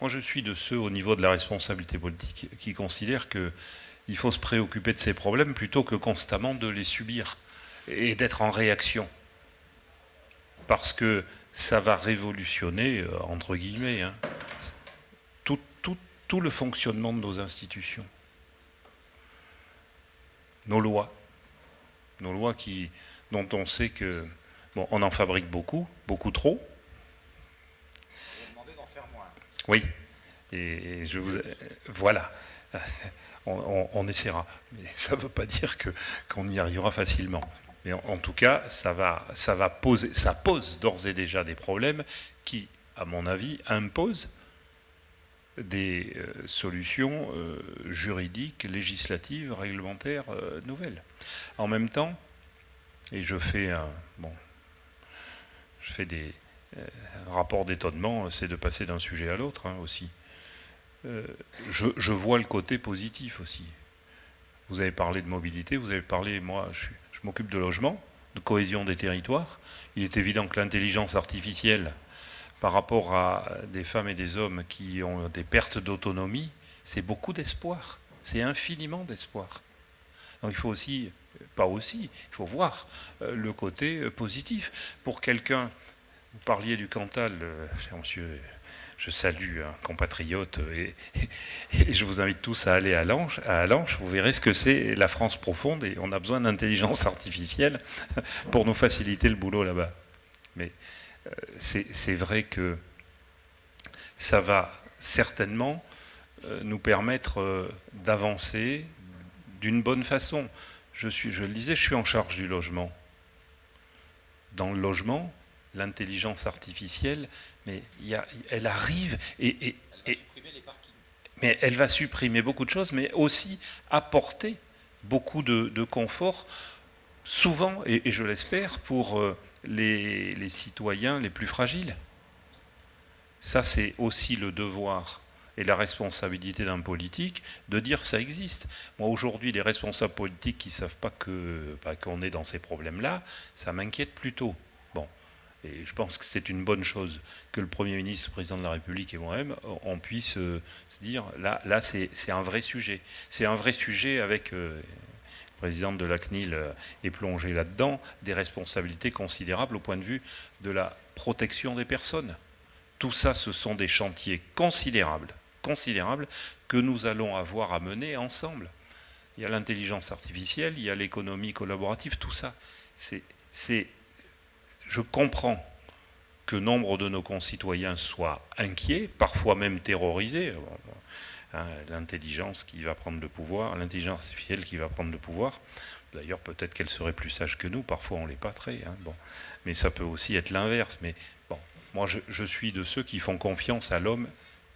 Moi je suis de ceux au niveau de la responsabilité politique qui considèrent qu'il faut se préoccuper de ces problèmes plutôt que constamment de les subir et d'être en réaction. Parce que ça va révolutionner, euh, entre guillemets, hein, tout, tout, le fonctionnement de nos institutions. Nos lois. Nos lois qui, dont on sait que Bon, on en fabrique beaucoup, beaucoup trop. Vous demandez d'en faire moins. Oui. Et je vous, voilà. *laughs* On, essaiera. Mais *laughs* ça ne veut pas dire qu'on y arrivera facilement. Mais en, tout cas, ça, pose d'ores et déjà des problèmes qui, à mon avis, imposent des euh, solutions euh, juridiques, législatives, réglementaires euh, nouvelles. En même temps, et je fais un, bon, je fais des euh, rapports d'étonnement, c'est de passer d'un sujet à l'autre hein, aussi. Euh, je, vois le côté positif aussi. Vous avez parlé de mobilité, vous avez parlé, moi je, m'occupe de logement, de cohésion des territoires. Il est évident que l'intelligence artificielle, par rapport à des femmes et des hommes qui ont des pertes d'autonomie, c'est beaucoup d'espoir. C'est infiniment d'espoir. Donc il faut aussi aussi, il faut voir euh, le côté euh, positif. Pour quelqu'un vous parliez du Cantal, cher monsieur, je salue un compatriote *laughs* et, je vous invite tous à aller à Lanche, à Vous verrez ce que c'est la France profonde et on a besoin d'intelligence artificielle *laughs* pour nous faciliter le boulot là-bas. Mais euh, c'est vrai que ça va certainement euh, nous permettre euh, d'avancer d'une bonne façon. Je, suis, je le disais, je suis en charge du logement. Dans le logement, l'intelligence artificielle, mais elle arrive et, mais elle va supprimer beaucoup de choses, mais aussi apporter beaucoup de, confort, souvent, et, je l'espère, pour euh, les, les, citoyens les plus fragiles. Ça, c'est aussi le devoir et la responsabilité d'un politique de dire ça existe. Moi, aujourd'hui, les responsables politiques qui ne savent pas bah, qu'on est dans ces problèmes-là, ça m'inquiète plutôt. Et je pense que c'est une bonne chose que le Premier ministre, le Président de la République et moi-même, on puisse euh, se dire, là, là c'est un vrai sujet. C'est un vrai sujet avec, euh, le président de la CNIL euh, est plongé là-dedans, des responsabilités considérables au point de vue de la protection des personnes. Tout ça, ce sont des chantiers considérables, considérables que nous allons avoir à mener ensemble. Il y a l'intelligence artificielle, il y a l'économie collaborative, tout ça. Je comprends que nombre de nos concitoyens soient inquiets, parfois même terrorisés. Hein, l'intelligence qui va prendre le pouvoir, l'intelligence artificielle qui va prendre le pouvoir. D'ailleurs, peut-être qu'elle serait plus sage que nous, parfois on l'est pas très. Hein, bon. Mais ça peut aussi être l'inverse. Mais bon, moi je, suis de ceux qui font confiance à l'homme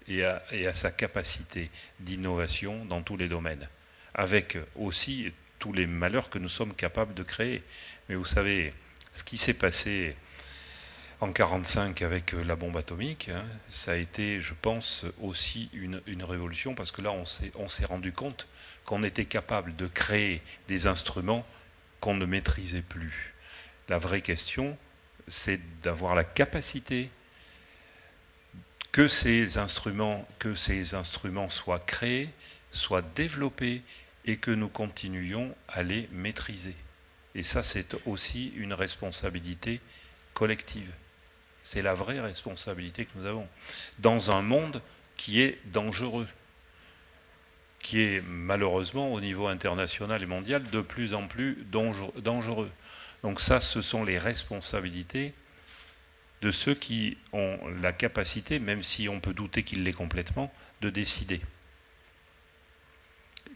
et à, sa capacité d'innovation dans tous les domaines, avec aussi tous les malheurs que nous sommes capables de créer. Mais vous savez, ce qui s'est passé en 1945 avec la bombe atomique, hein, ça a été, je pense, aussi une, révolution, parce que là, on s'est rendu compte qu'on était capable de créer des instruments qu'on ne maîtrisait plus. La vraie question, c'est d'avoir la capacité que ces instruments, soient créés, soient développés et que nous continuions à les maîtriser. Et ça, c'est aussi une responsabilité collective. C'est la vraie responsabilité que nous avons. Dans un monde qui est dangereux, qui est malheureusement au niveau international et mondial de plus en plus dangereux. Donc ça, ce sont les responsabilités de ceux qui ont la capacité, même si on peut douter qu'ils l'aient complètement, de décider.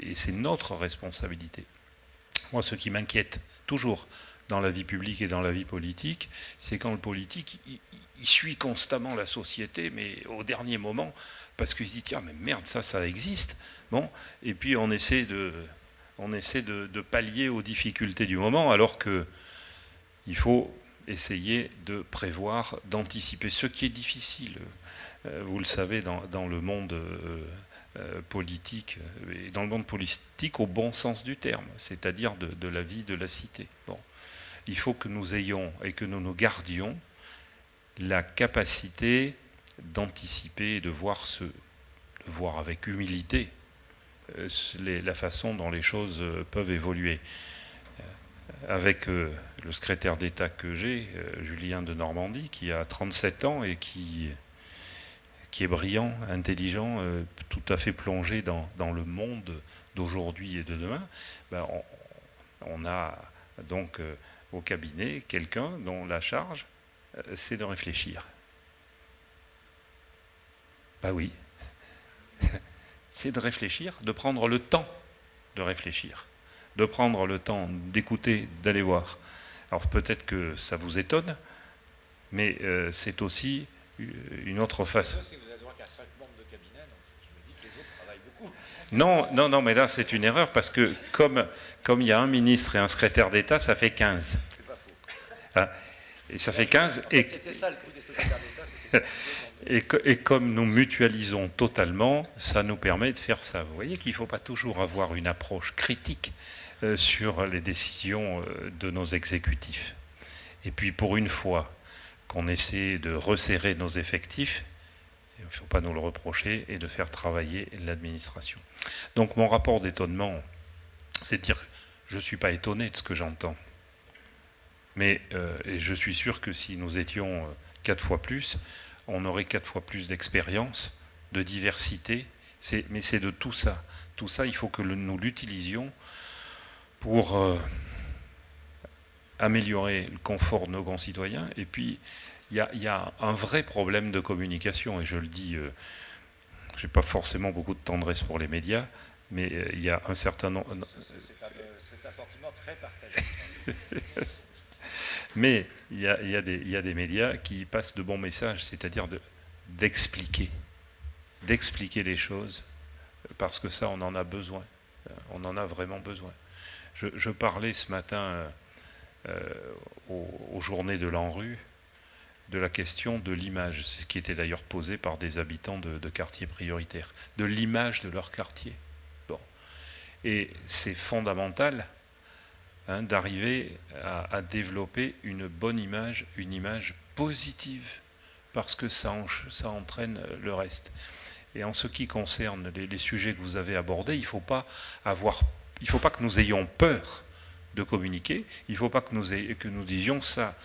Et c'est notre responsabilité. Moi, ce qui m'inquiète toujours dans la vie publique et dans la vie politique, c'est quand le politique, il, suit constamment la société, mais au dernier moment, parce qu'il se dit, tiens, mais merde, ça, ça existe. Bon, et puis on essaie de, pallier aux difficultés du moment, alors que il faut essayer de prévoir, d'anticiper, ce qui est difficile. Euh, vous le savez, dans, le monde euh, euh, politique, dans le monde politique au bon sens du terme, c'est-à-dire de, la vie de la cité. Bon. Il faut que nous ayons et que nous nous gardions la capacité d'anticiper et de voir, ce, voir avec humilité la façon dont les choses peuvent évoluer. Avec le secrétaire d'État que j'ai, Julien de Normandie, qui a 37 ans et qui qui est brillant, intelligent, euh, tout à fait plongé dans, le monde d'aujourd'hui et de demain, ben, on, a donc euh, au cabinet quelqu'un dont la charge, euh, c'est de réfléchir. Bah oui, *laughs* c'est de réfléchir, de prendre le temps de réfléchir, de prendre le temps d'écouter, d'aller voir. Alors peut-être que ça vous étonne, mais c'est aussi une autre façon. Non, non, non, mais là c'est une erreur parce que comme, comme il y a un ministre et un secrétaire d'État, ça fait 15. C'est pas faux. Ah, et ça fait 15. Et, ça, le coup des secrétaires d'État. Et, et, comme nous mutualisons totalement, ça nous permet de faire ça. Vous voyez qu'il ne faut pas toujours avoir une approche critique euh, sur les décisions euh, de nos exécutifs. Et puis pour une fois qu'on essaie de resserrer nos effectifs, il ne faut pas nous le reprocher, et de faire travailler l'administration. Donc mon rapport d'étonnement, c'est de dire, je ne suis pas étonné de ce que j'entends. Mais euh, je suis sûr que si nous étions quatre fois plus, on aurait quatre fois plus d'expérience, de diversité. Mais c'est de tout ça. Tout ça, il faut que nous l'utilisions pour euh, améliorer le confort de nos concitoyens. Et puis, il y, a un vrai problème de communication, et je le dis, euh, je n'ai pas forcément beaucoup de tendresse pour les médias, mais euh, il y a un certain nombre... C'est un, sentiment très partagé. *laughs* mais il y, a, des, médias qui passent de bons messages, c'est-à-dire d'expliquer, d'expliquer les choses, parce que ça, on en a besoin. On en a vraiment besoin. Je, parlais ce matin euh, aux, journées de l'ANRU de la question de l'image, ce qui était d'ailleurs posé par des habitants de, quartiers prioritaires, de l'image de leur quartier. Bon. Et c'est fondamental hein, d'arriver à, développer une bonne image, une image positive, parce que ça, ça entraîne le reste. Et en ce qui concerne les, sujets que vous avez abordés, il ne faut pas avoir, il faut pas que nous ayons peur de communiquer, il ne faut pas que nous, disions ça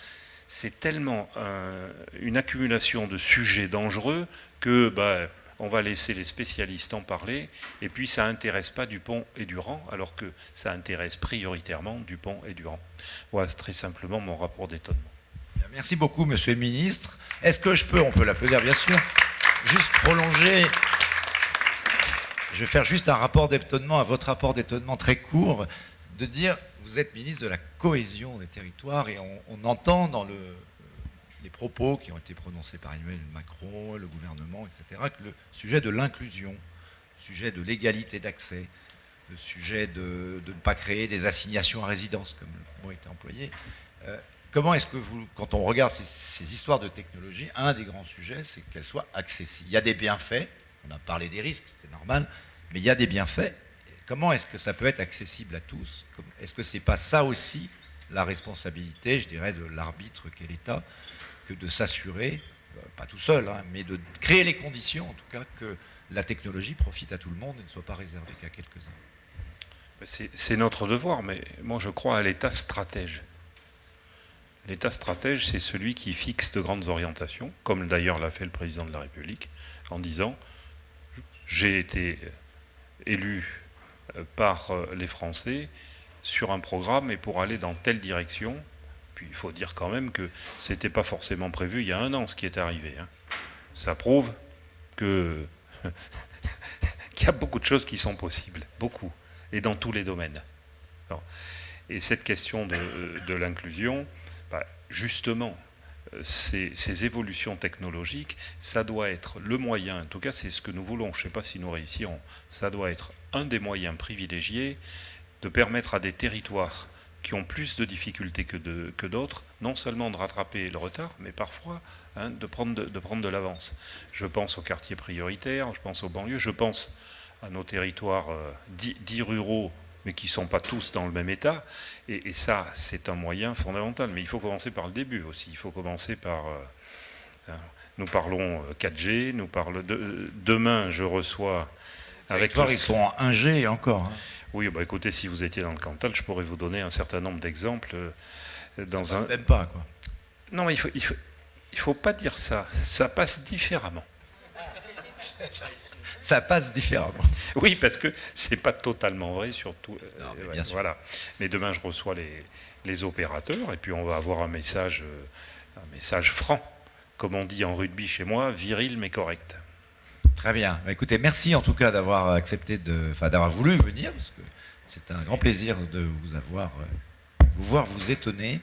c'est tellement une accumulation de sujets dangereux que bah, on va laisser les spécialistes en parler, et puis ça n'intéresse pas Dupont et Durand, alors que ça intéresse prioritairement Dupont et Durand. Voilà, très simplement mon rapport d'étonnement. Merci beaucoup, monsieur le ministre. Est-ce que je peux, on peut l'applaudir bien sûr, juste prolonger je vais faire juste un rapport d'étonnement à votre rapport d'étonnement très court, de dire vous êtes ministre de la cohésion des territoires et on, entend dans les propos qui ont été prononcés par Emmanuel Macron, le gouvernement, etc., que le sujet de l'inclusion, le sujet de l'égalité d'accès, le sujet de, ne pas créer des assignations à résidence, comme le mot été employé, euh, comment est-ce que vous, quand on regarde ces, histoires de technologie, un des grands sujets, c'est qu'elles soient accessibles. Il y a des bienfaits, on a parlé des risques, c'est normal, mais il y a des bienfaits, comment est-ce que ça peut être accessible à tous? Est-ce que ce n'est pas ça aussi la responsabilité, je dirais, de l'arbitre qu'est l'État, que de s'assurer, euh, pas tout seul, hein, mais de créer les conditions, en tout cas, que la technologie profite à tout le monde et ne soit pas réservée qu'à quelques-uns? C'est notre devoir, mais moi je crois à l'État stratège. L'État stratège, c'est celui qui fixe de grandes orientations, comme d'ailleurs l'a fait le président de la République, en disant j'ai été élu par euh, les Français sur un programme et pour aller dans telle direction. Puis il faut dire quand même que ce n'était pas forcément prévu il y a un an ce qui est arrivé. Hein. Ça prouve *laughs* qu'il y a beaucoup de choses qui sont possibles, beaucoup, et dans tous les domaines. et cette question de, l'inclusion, bah, justement, euh, ces, évolutions technologiques, ça doit être le moyen, en tout cas c'est ce que nous voulons, je ne sais pas si nous réussirons, ça doit être un des moyens privilégiés de permettre à des territoires qui ont plus de difficultés que d'autres, non seulement de rattraper le retard, mais parfois hein, de, prendre de, prendre de l'avance. Je pense aux quartiers prioritaires, je pense aux banlieues, je pense à nos territoires euh, dits, ruraux, mais qui ne sont pas tous dans le même état. Et, ça, c'est un moyen fondamental. Mais il faut commencer par le début aussi. Il faut commencer par... Euh, hein, nous parlons 4G, nous parlons... De, demain, je reçois avec ils sont en 1G encore. Hein. Oui, bah écoutez, si vous étiez dans le Cantal, je pourrais vous donner un certain nombre d'exemples. Euh, dans ça un... passe même pas, quoi. Non, mais il faut, il faut, il faut pas dire ça. Ça passe différemment. *laughs* ça passe différemment. *laughs* Oui, parce que c'est pas totalement vrai, surtout. Euh, mais voilà. Mais demain, je reçois les, les, opérateurs et puis on va avoir un message, euh, un message franc, comme on dit en rugby chez moi, viril mais correct. Très bien. Bah, écoutez, merci en tout cas d'avoir accepté de, enfin d'avoir voulu venir, parce que c'est un grand plaisir de vous avoir, euh, vous voir vous étonner.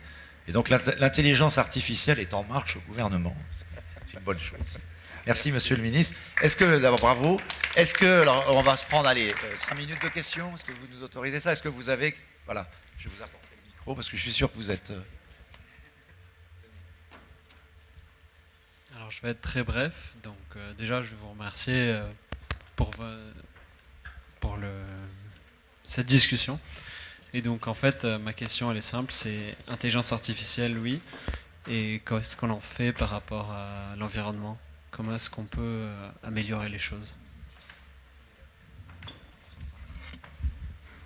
Et donc l'intelligence artificielle est en marche au gouvernement. C'est une bonne chose. Merci, Monsieur le Ministre. Est-ce que, d'abord, bravo. Est-ce que, alors, on va se prendre, allez, euh, cinq minutes de questions? Est-ce que vous nous autorisez ça? Est-ce que vous avez, voilà, je vais vous apporter le micro parce que je suis sûr que vous êtes. Euh, je vais être très bref. Donc, euh, déjà, je vais vous remercier euh, pour, pour le, cette discussion. Et donc, en fait, ma question, elle est simple c'est intelligence artificielle, oui. Et qu'est-ce qu'on en fait par rapport à l'environnement? Comment est-ce qu'on peut améliorer les choses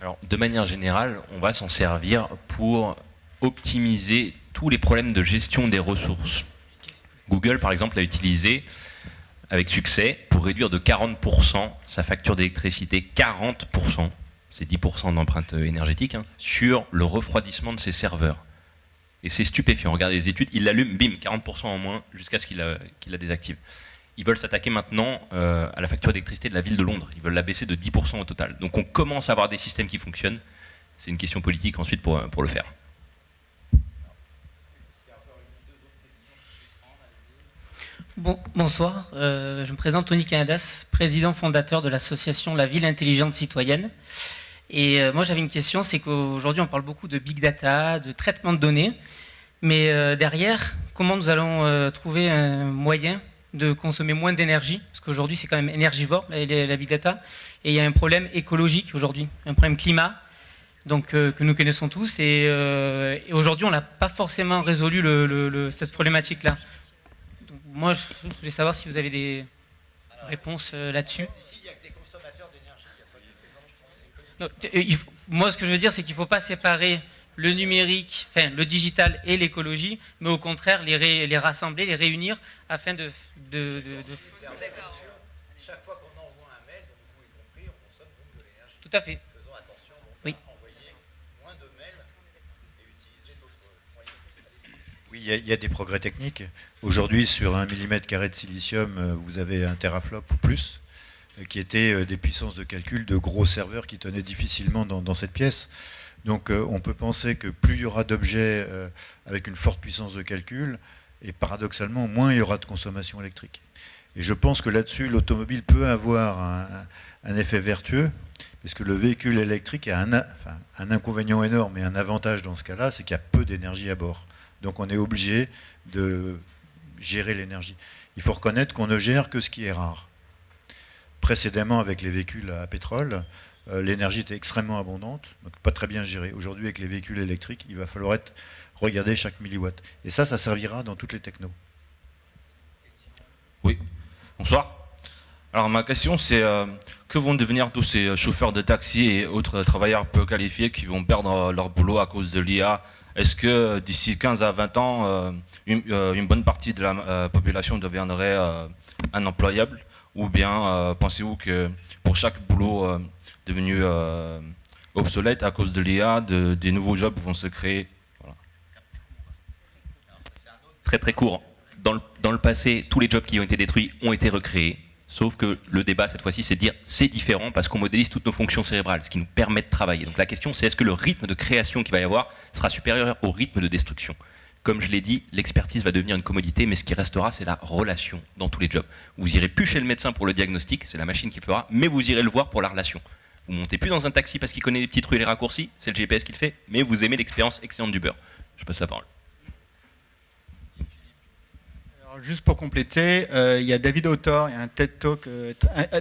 Alors, de manière générale, on va s'en servir pour optimiser tous les problèmes de gestion des ressources Google, par exemple, l'a utilisé avec succès pour réduire de 40% sa facture d'électricité, 40%, c'est 10% d'empreinte énergétique, hein, sur le refroidissement de ses serveurs. Et c'est stupéfiant, regardez les études, il l'allume, bim, 40% en moins, jusqu'à ce qu'il la, désactive. Ils veulent s'attaquer maintenant euh, à la facture d'électricité de la ville de Londres, ils veulent la baisser de 10% au total. Donc on commence à avoir des systèmes qui fonctionnent, c'est une question politique ensuite pour, pour le faire. bonsoir, euh, je me présente Tony Canadas, président fondateur de l'association La Ville Intelligente Citoyenne. Et euh, moi j'avais une question, c'est qu'aujourd'hui on parle beaucoup de big data, de traitement de données, mais euh, derrière, comment nous allons trouver un moyen de consommer moins d'énergie? Parce qu'aujourd'hui c'est quand même énergivore, la, big data, et il y a un problème écologique aujourd'hui, un problème climat, donc, que nous connaissons tous, et, aujourd'hui on n'a pas forcément résolu cette problématique-là. Moi, je voulais savoir si vous avez des réponses euh, là-dessus. Moi, ce que je veux dire, c'est qu'il ne faut pas séparer le numérique, enfin le digital et l'écologie, mais au contraire les, les, rassembler, les réunir afin de... de, Chaque fois qu'on envoie un mail, donc vous y compris, on consomme donc de l'énergie. Tout à fait. Faisons attention donc, oui. à envoyer moins de mails et utiliser d'autres moyens. Oui, il y, a des progrès techniques. Aujourd'hui, sur un millimètre carré de silicium, euh, vous avez un teraflop ou plus, euh, qui étaient euh, des puissances de calcul de gros serveurs qui tenaient difficilement dans, cette pièce. Donc on peut penser que plus il y aura d'objets avec une forte puissance de calcul, et paradoxalement, moins il y aura de consommation électrique. Et je pense que là-dessus, l'automobile peut avoir un, effet vertueux, puisque le véhicule électrique a un, un inconvénient énorme et un avantage dans ce cas-là, c'est qu'il y a peu d'énergie à bord. Donc on est obligé de gérer l'énergie. Il faut reconnaître qu'on ne gère que ce qui est rare. Précédemment, avec les véhicules à pétrole, euh, l'énergie était extrêmement abondante, donc pas très bien gérée. Aujourd'hui, avec les véhicules électriques, il va falloir regarder chaque milliwatt. Et ça, ça servira dans toutes les technos. Oui, bonsoir. Alors ma question c'est euh, que vont devenir tous ces chauffeurs de taxi et autres travailleurs peu qualifiés qui vont perdre leur boulot à cause de l'IA est-ce que d'ici 15 à 20 ans, euh, euh, une, bonne partie de la euh, population deviendrait un employable? Ou bien pensez-vous que pour chaque boulot devenu obsolète à cause de l'IA, des nouveaux jobs vont se créer? Très très court. dans le passé, tous les jobs qui ont été détruits ont été recréés. Sauf que le débat cette fois-ci, c'est de dire c'est différent parce qu'on modélise toutes nos fonctions cérébrales, ce qui nous permet de travailler. Donc la question, c'est est-ce que le rythme de création qu'il va y avoir sera supérieur au rythme de destruction? Comme je l'ai dit, l'expertise va devenir une commodité, mais ce qui restera, c'est la relation dans tous les jobs. Vous irez plus chez le médecin pour le diagnostic, c'est la machine qui le fera, mais vous irez le voir pour la relation. Vous montez plus dans un taxi parce qu'il connaît les petites rues et les raccourcis, c'est le GPS qui le fait, mais vous aimez l'expérience excellente du beurre. Je passe la parole juste pour compléter, euh, il y a David Autor, il y a un TED Talk euh,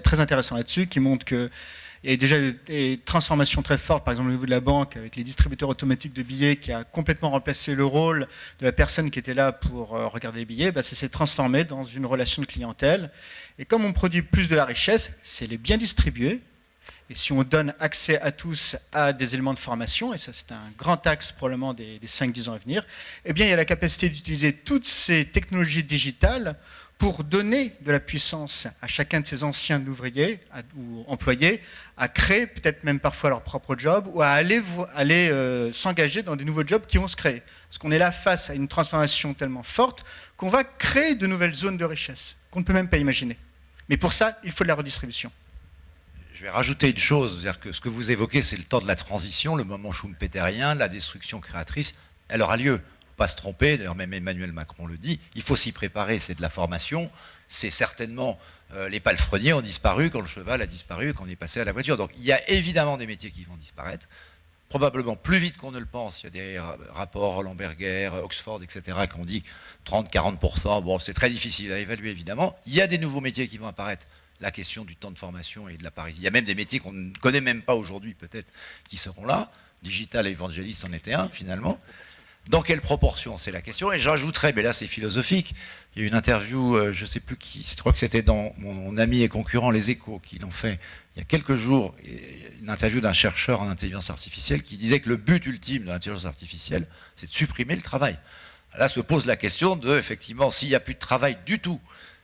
très intéressant là-dessus qui montre qu'il y a déjà des transformations très fortes, par exemple au niveau de la banque, avec les distributeurs automatiques de billets qui a complètement remplacé le rôle de la personne qui était là pour euh, regarder les billets, bah, ça s'est transformé dans une relation de clientèle. Et comme on produit plus de la richesse, c'est les biens distribués, et si on donne accès à tous à des éléments de formation, et ça c'est un grand axe probablement des, 5-10 ans à venir, eh bien il y a la capacité d'utiliser toutes ces technologies digitales pour donner de la puissance à chacun de ces anciens ouvriers ou employés à créer peut-être même parfois leur propre job ou à aller, euh, s'engager dans des nouveaux jobs qui vont se créer. Parce qu'on est là face à une transformation tellement forte qu'on va créer de nouvelles zones de richesse qu'on ne peut même pas imaginer. Mais pour ça, il faut de la redistribution je vais rajouter une chose, c'est-à-dire que ce que vous évoquez, c'est le temps de la transition, le moment schumpeterien, la destruction créatrice, elle aura lieu. Pas se tromper, d'ailleurs même Emmanuel Macron le dit, il faut s'y préparer, c'est de la formation, c'est certainement euh, les palefreniers ont disparu quand le cheval a disparu, quand on est passé à la voiture. Donc il y a évidemment des métiers qui vont disparaître, probablement plus vite qu'on ne le pense. Il y a des rapports Roland Berger, Oxford, etc., qui ont dit 30-40%. Bon, c'est très difficile à évaluer, évidemment. Il y a des nouveaux métiers qui vont apparaître la question du temps de formation et de la Paris. Il y a même des métiers qu'on ne connaît même pas aujourd'hui, peut-être, qui seront là. Digital évangéliste en était un, finalement. Dans quelle proportion C'est la question. Et j'ajouterais, mais là c'est philosophique, il y a une interview, euh, je ne sais plus qui, je crois que c'était dans mon, ami et concurrent Les Échos qui l'ont fait il y a quelques jours, une interview d'un chercheur en intelligence artificielle qui disait que le but ultime de l'intelligence artificielle, c'est de supprimer le travail. là se pose la question de, effectivement, s'il n'y a plus de travail du tout,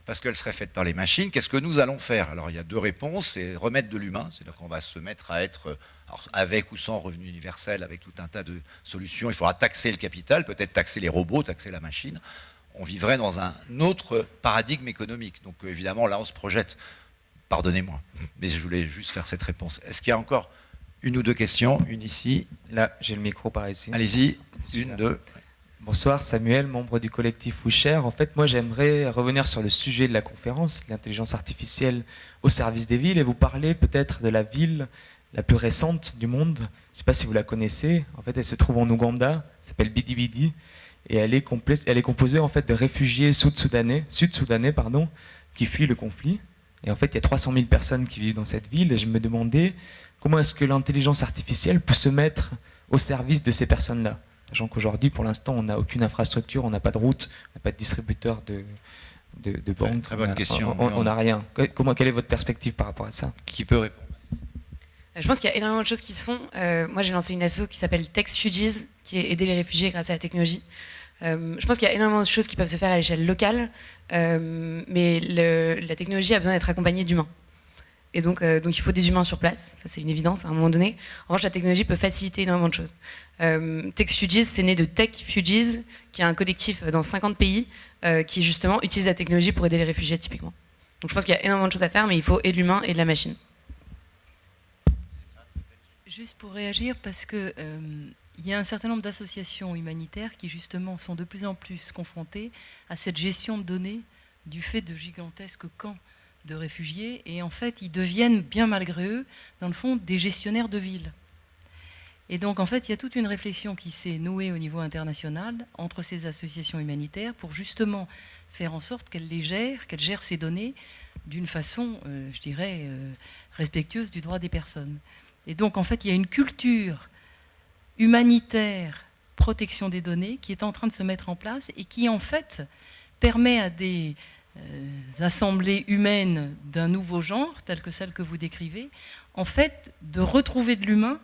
parce qu'elle serait faite par les machines, qu'est-ce que nous allons faire? Alors il y a deux réponses, c'est remettre de l'humain, c'est-à-dire qu'on va se mettre à être, avec ou sans revenu universel, avec tout un tas de solutions, il faudra taxer le capital, peut-être taxer les robots, taxer la machine, on vivrait dans un autre paradigme économique. Donc évidemment, là, on se projette. Pardonnez-moi, mais je voulais juste faire cette réponse. Est-ce qu'il y a encore une ou deux questions? Une ici? Là, j'ai le micro par ici. Allez-y, une, deux. Bonsoir, Samuel, membre du collectif Foucher. En fait, moi, j'aimerais revenir sur le sujet de la conférence, l'intelligence artificielle au service des villes, et vous parler peut-être de la ville la plus récente du monde. Je ne sais pas si vous la connaissez. En fait, elle se trouve en Ouganda, elle s'appelle Bidi Bidi et elle est, elle est composée en fait de réfugiés sud-soudanais, sud-soudanais pardon, qui fuient le conflit. Et en fait, il y a 300 000 personnes qui vivent dans cette ville. Et je me demandais comment est-ce que l'intelligence artificielle peut se mettre au service de ces personnes-là. Sachant qu'aujourd'hui, pour l'instant, on n'a aucune infrastructure, on n'a pas de route, on n'a pas de distributeur de, de, de banque. Très bonne question. On n'a rien. Comment, quelle est votre perspective par rapport à ça? Qui peut répondre? Je pense qu'il y a énormément de choses qui se font. Euh, moi, j'ai lancé une asso qui s'appelle TextFugees, qui est aider les réfugiés grâce à la technologie. Euh, je pense qu'il y a énormément de choses qui peuvent se faire à l'échelle locale, euh, mais la technologie a besoin d'être accompagnée d'humains. Et donc, euh, il faut des humains sur place, ça c'est une évidence à un moment donné. En revanche, la technologie peut faciliter énormément de choses. TechFugees, c'est né de TechFugees, qui est un collectif dans 50 pays qui justement utilise la technologie pour aider les réfugiés typiquement. Donc je pense qu'il y a énormément de choses à faire, mais il faut et de l'humain et de la machine. Juste pour réagir, parce que il y a un certain nombre d'associations humanitaires qui justement sont de plus en plus confrontées à cette gestion de données du fait de gigantesques camps de réfugiés et en fait ils deviennent bien malgré eux dans le fond des gestionnaires de villes. Et donc en fait il y a toute une réflexion qui s'est nouée au niveau international entre ces associations humanitaires pour justement faire en sorte qu'elles les gèrent, qu'elles gèrent ces données d'une façon, euh, je dirais, euh, respectueuse du droit des personnes. Et donc en fait il y a une culture humanitaire protection des données qui est en train de se mettre en place et qui en fait permet à des euh, assemblées humaines d'un nouveau genre, telles que celles que vous décrivez, en fait de retrouver de l'humain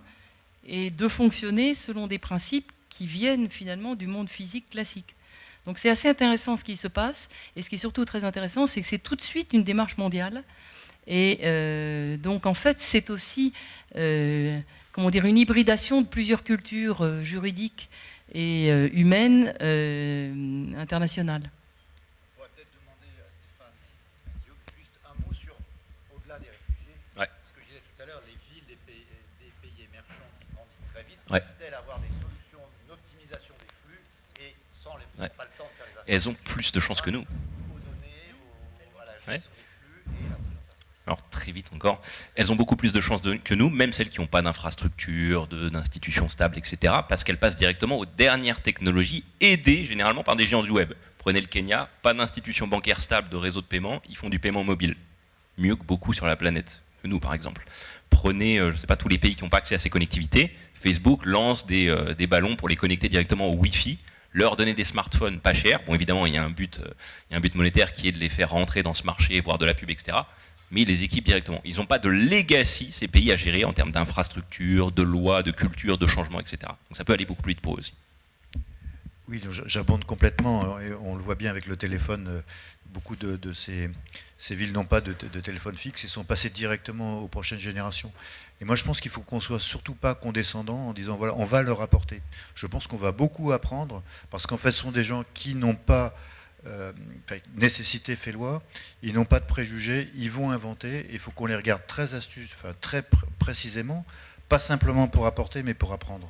et de fonctionner selon des principes qui viennent finalement du monde physique classique. Donc c'est assez intéressant ce qui se passe, et ce qui est surtout très intéressant, c'est que c'est tout de suite une démarche mondiale. Et euh, donc en fait, c'est aussi euh, comment dire, une hybridation de plusieurs cultures euh, juridiques et euh, humaines euh, internationales. On pourrait peut-être demander à Stéphane et juste un mot sur, au-delà des réfugiés, ce que je disais tout à l'heure, les villes des pays, des pays émergents qui grandissent très vite, peuvent-elles avoir des solutions d'optimisation des flux et sans les, pas le temps de faire les affaires elles ont plus de chances que nous. Aux données, aux, à la gestion des flux et alors très vite encore, elles ont beaucoup plus de chances que nous, même celles qui n'ont pas d'infrastructure, d'institutions stables, etc., parce qu'elles passent directement aux dernières technologies, aidées généralement par des géants du web. Prenez le Kenya, pas d'institution bancaire stable, de réseau de paiement, ils font du paiement mobile. Mieux que beaucoup sur la planète, que nous par exemple. Prenez, euh, je ne sais pas, tous les pays qui n'ont pas accès à ces connectivités, Facebook lance des, euh, des ballons pour les connecter directement au Wi-Fi, leur donner des smartphones pas chers. Bon, évidemment, il y, a euh, il y a un but monétaire qui est de les faire rentrer dans ce marché, voir de la pub, etc mais les équipent directement. Ils n'ont pas de legacy, ces pays, à gérer en termes d'infrastructure, de loi, de culture, de changement, etc. Donc ça peut aller beaucoup plus vite pour aussi. Oui, j'abonde complètement. On le voit bien avec le téléphone. Euh, beaucoup de, ces, villes n'ont pas de, téléphone fixe et sont passées directement aux prochaines générations. Et moi, je pense qu'il faut qu'on soit surtout pas condescendant en disant voilà, on va leur apporter. Je pense qu'on va beaucoup apprendre parce qu'en fait, ce sont des gens qui n'ont pas euh, nécessité fait loi, ils n'ont pas de préjugés, ils vont inventer, il faut qu'on les regarde très astuce, enfin, très précisément, pas simplement pour apporter, mais pour apprendre.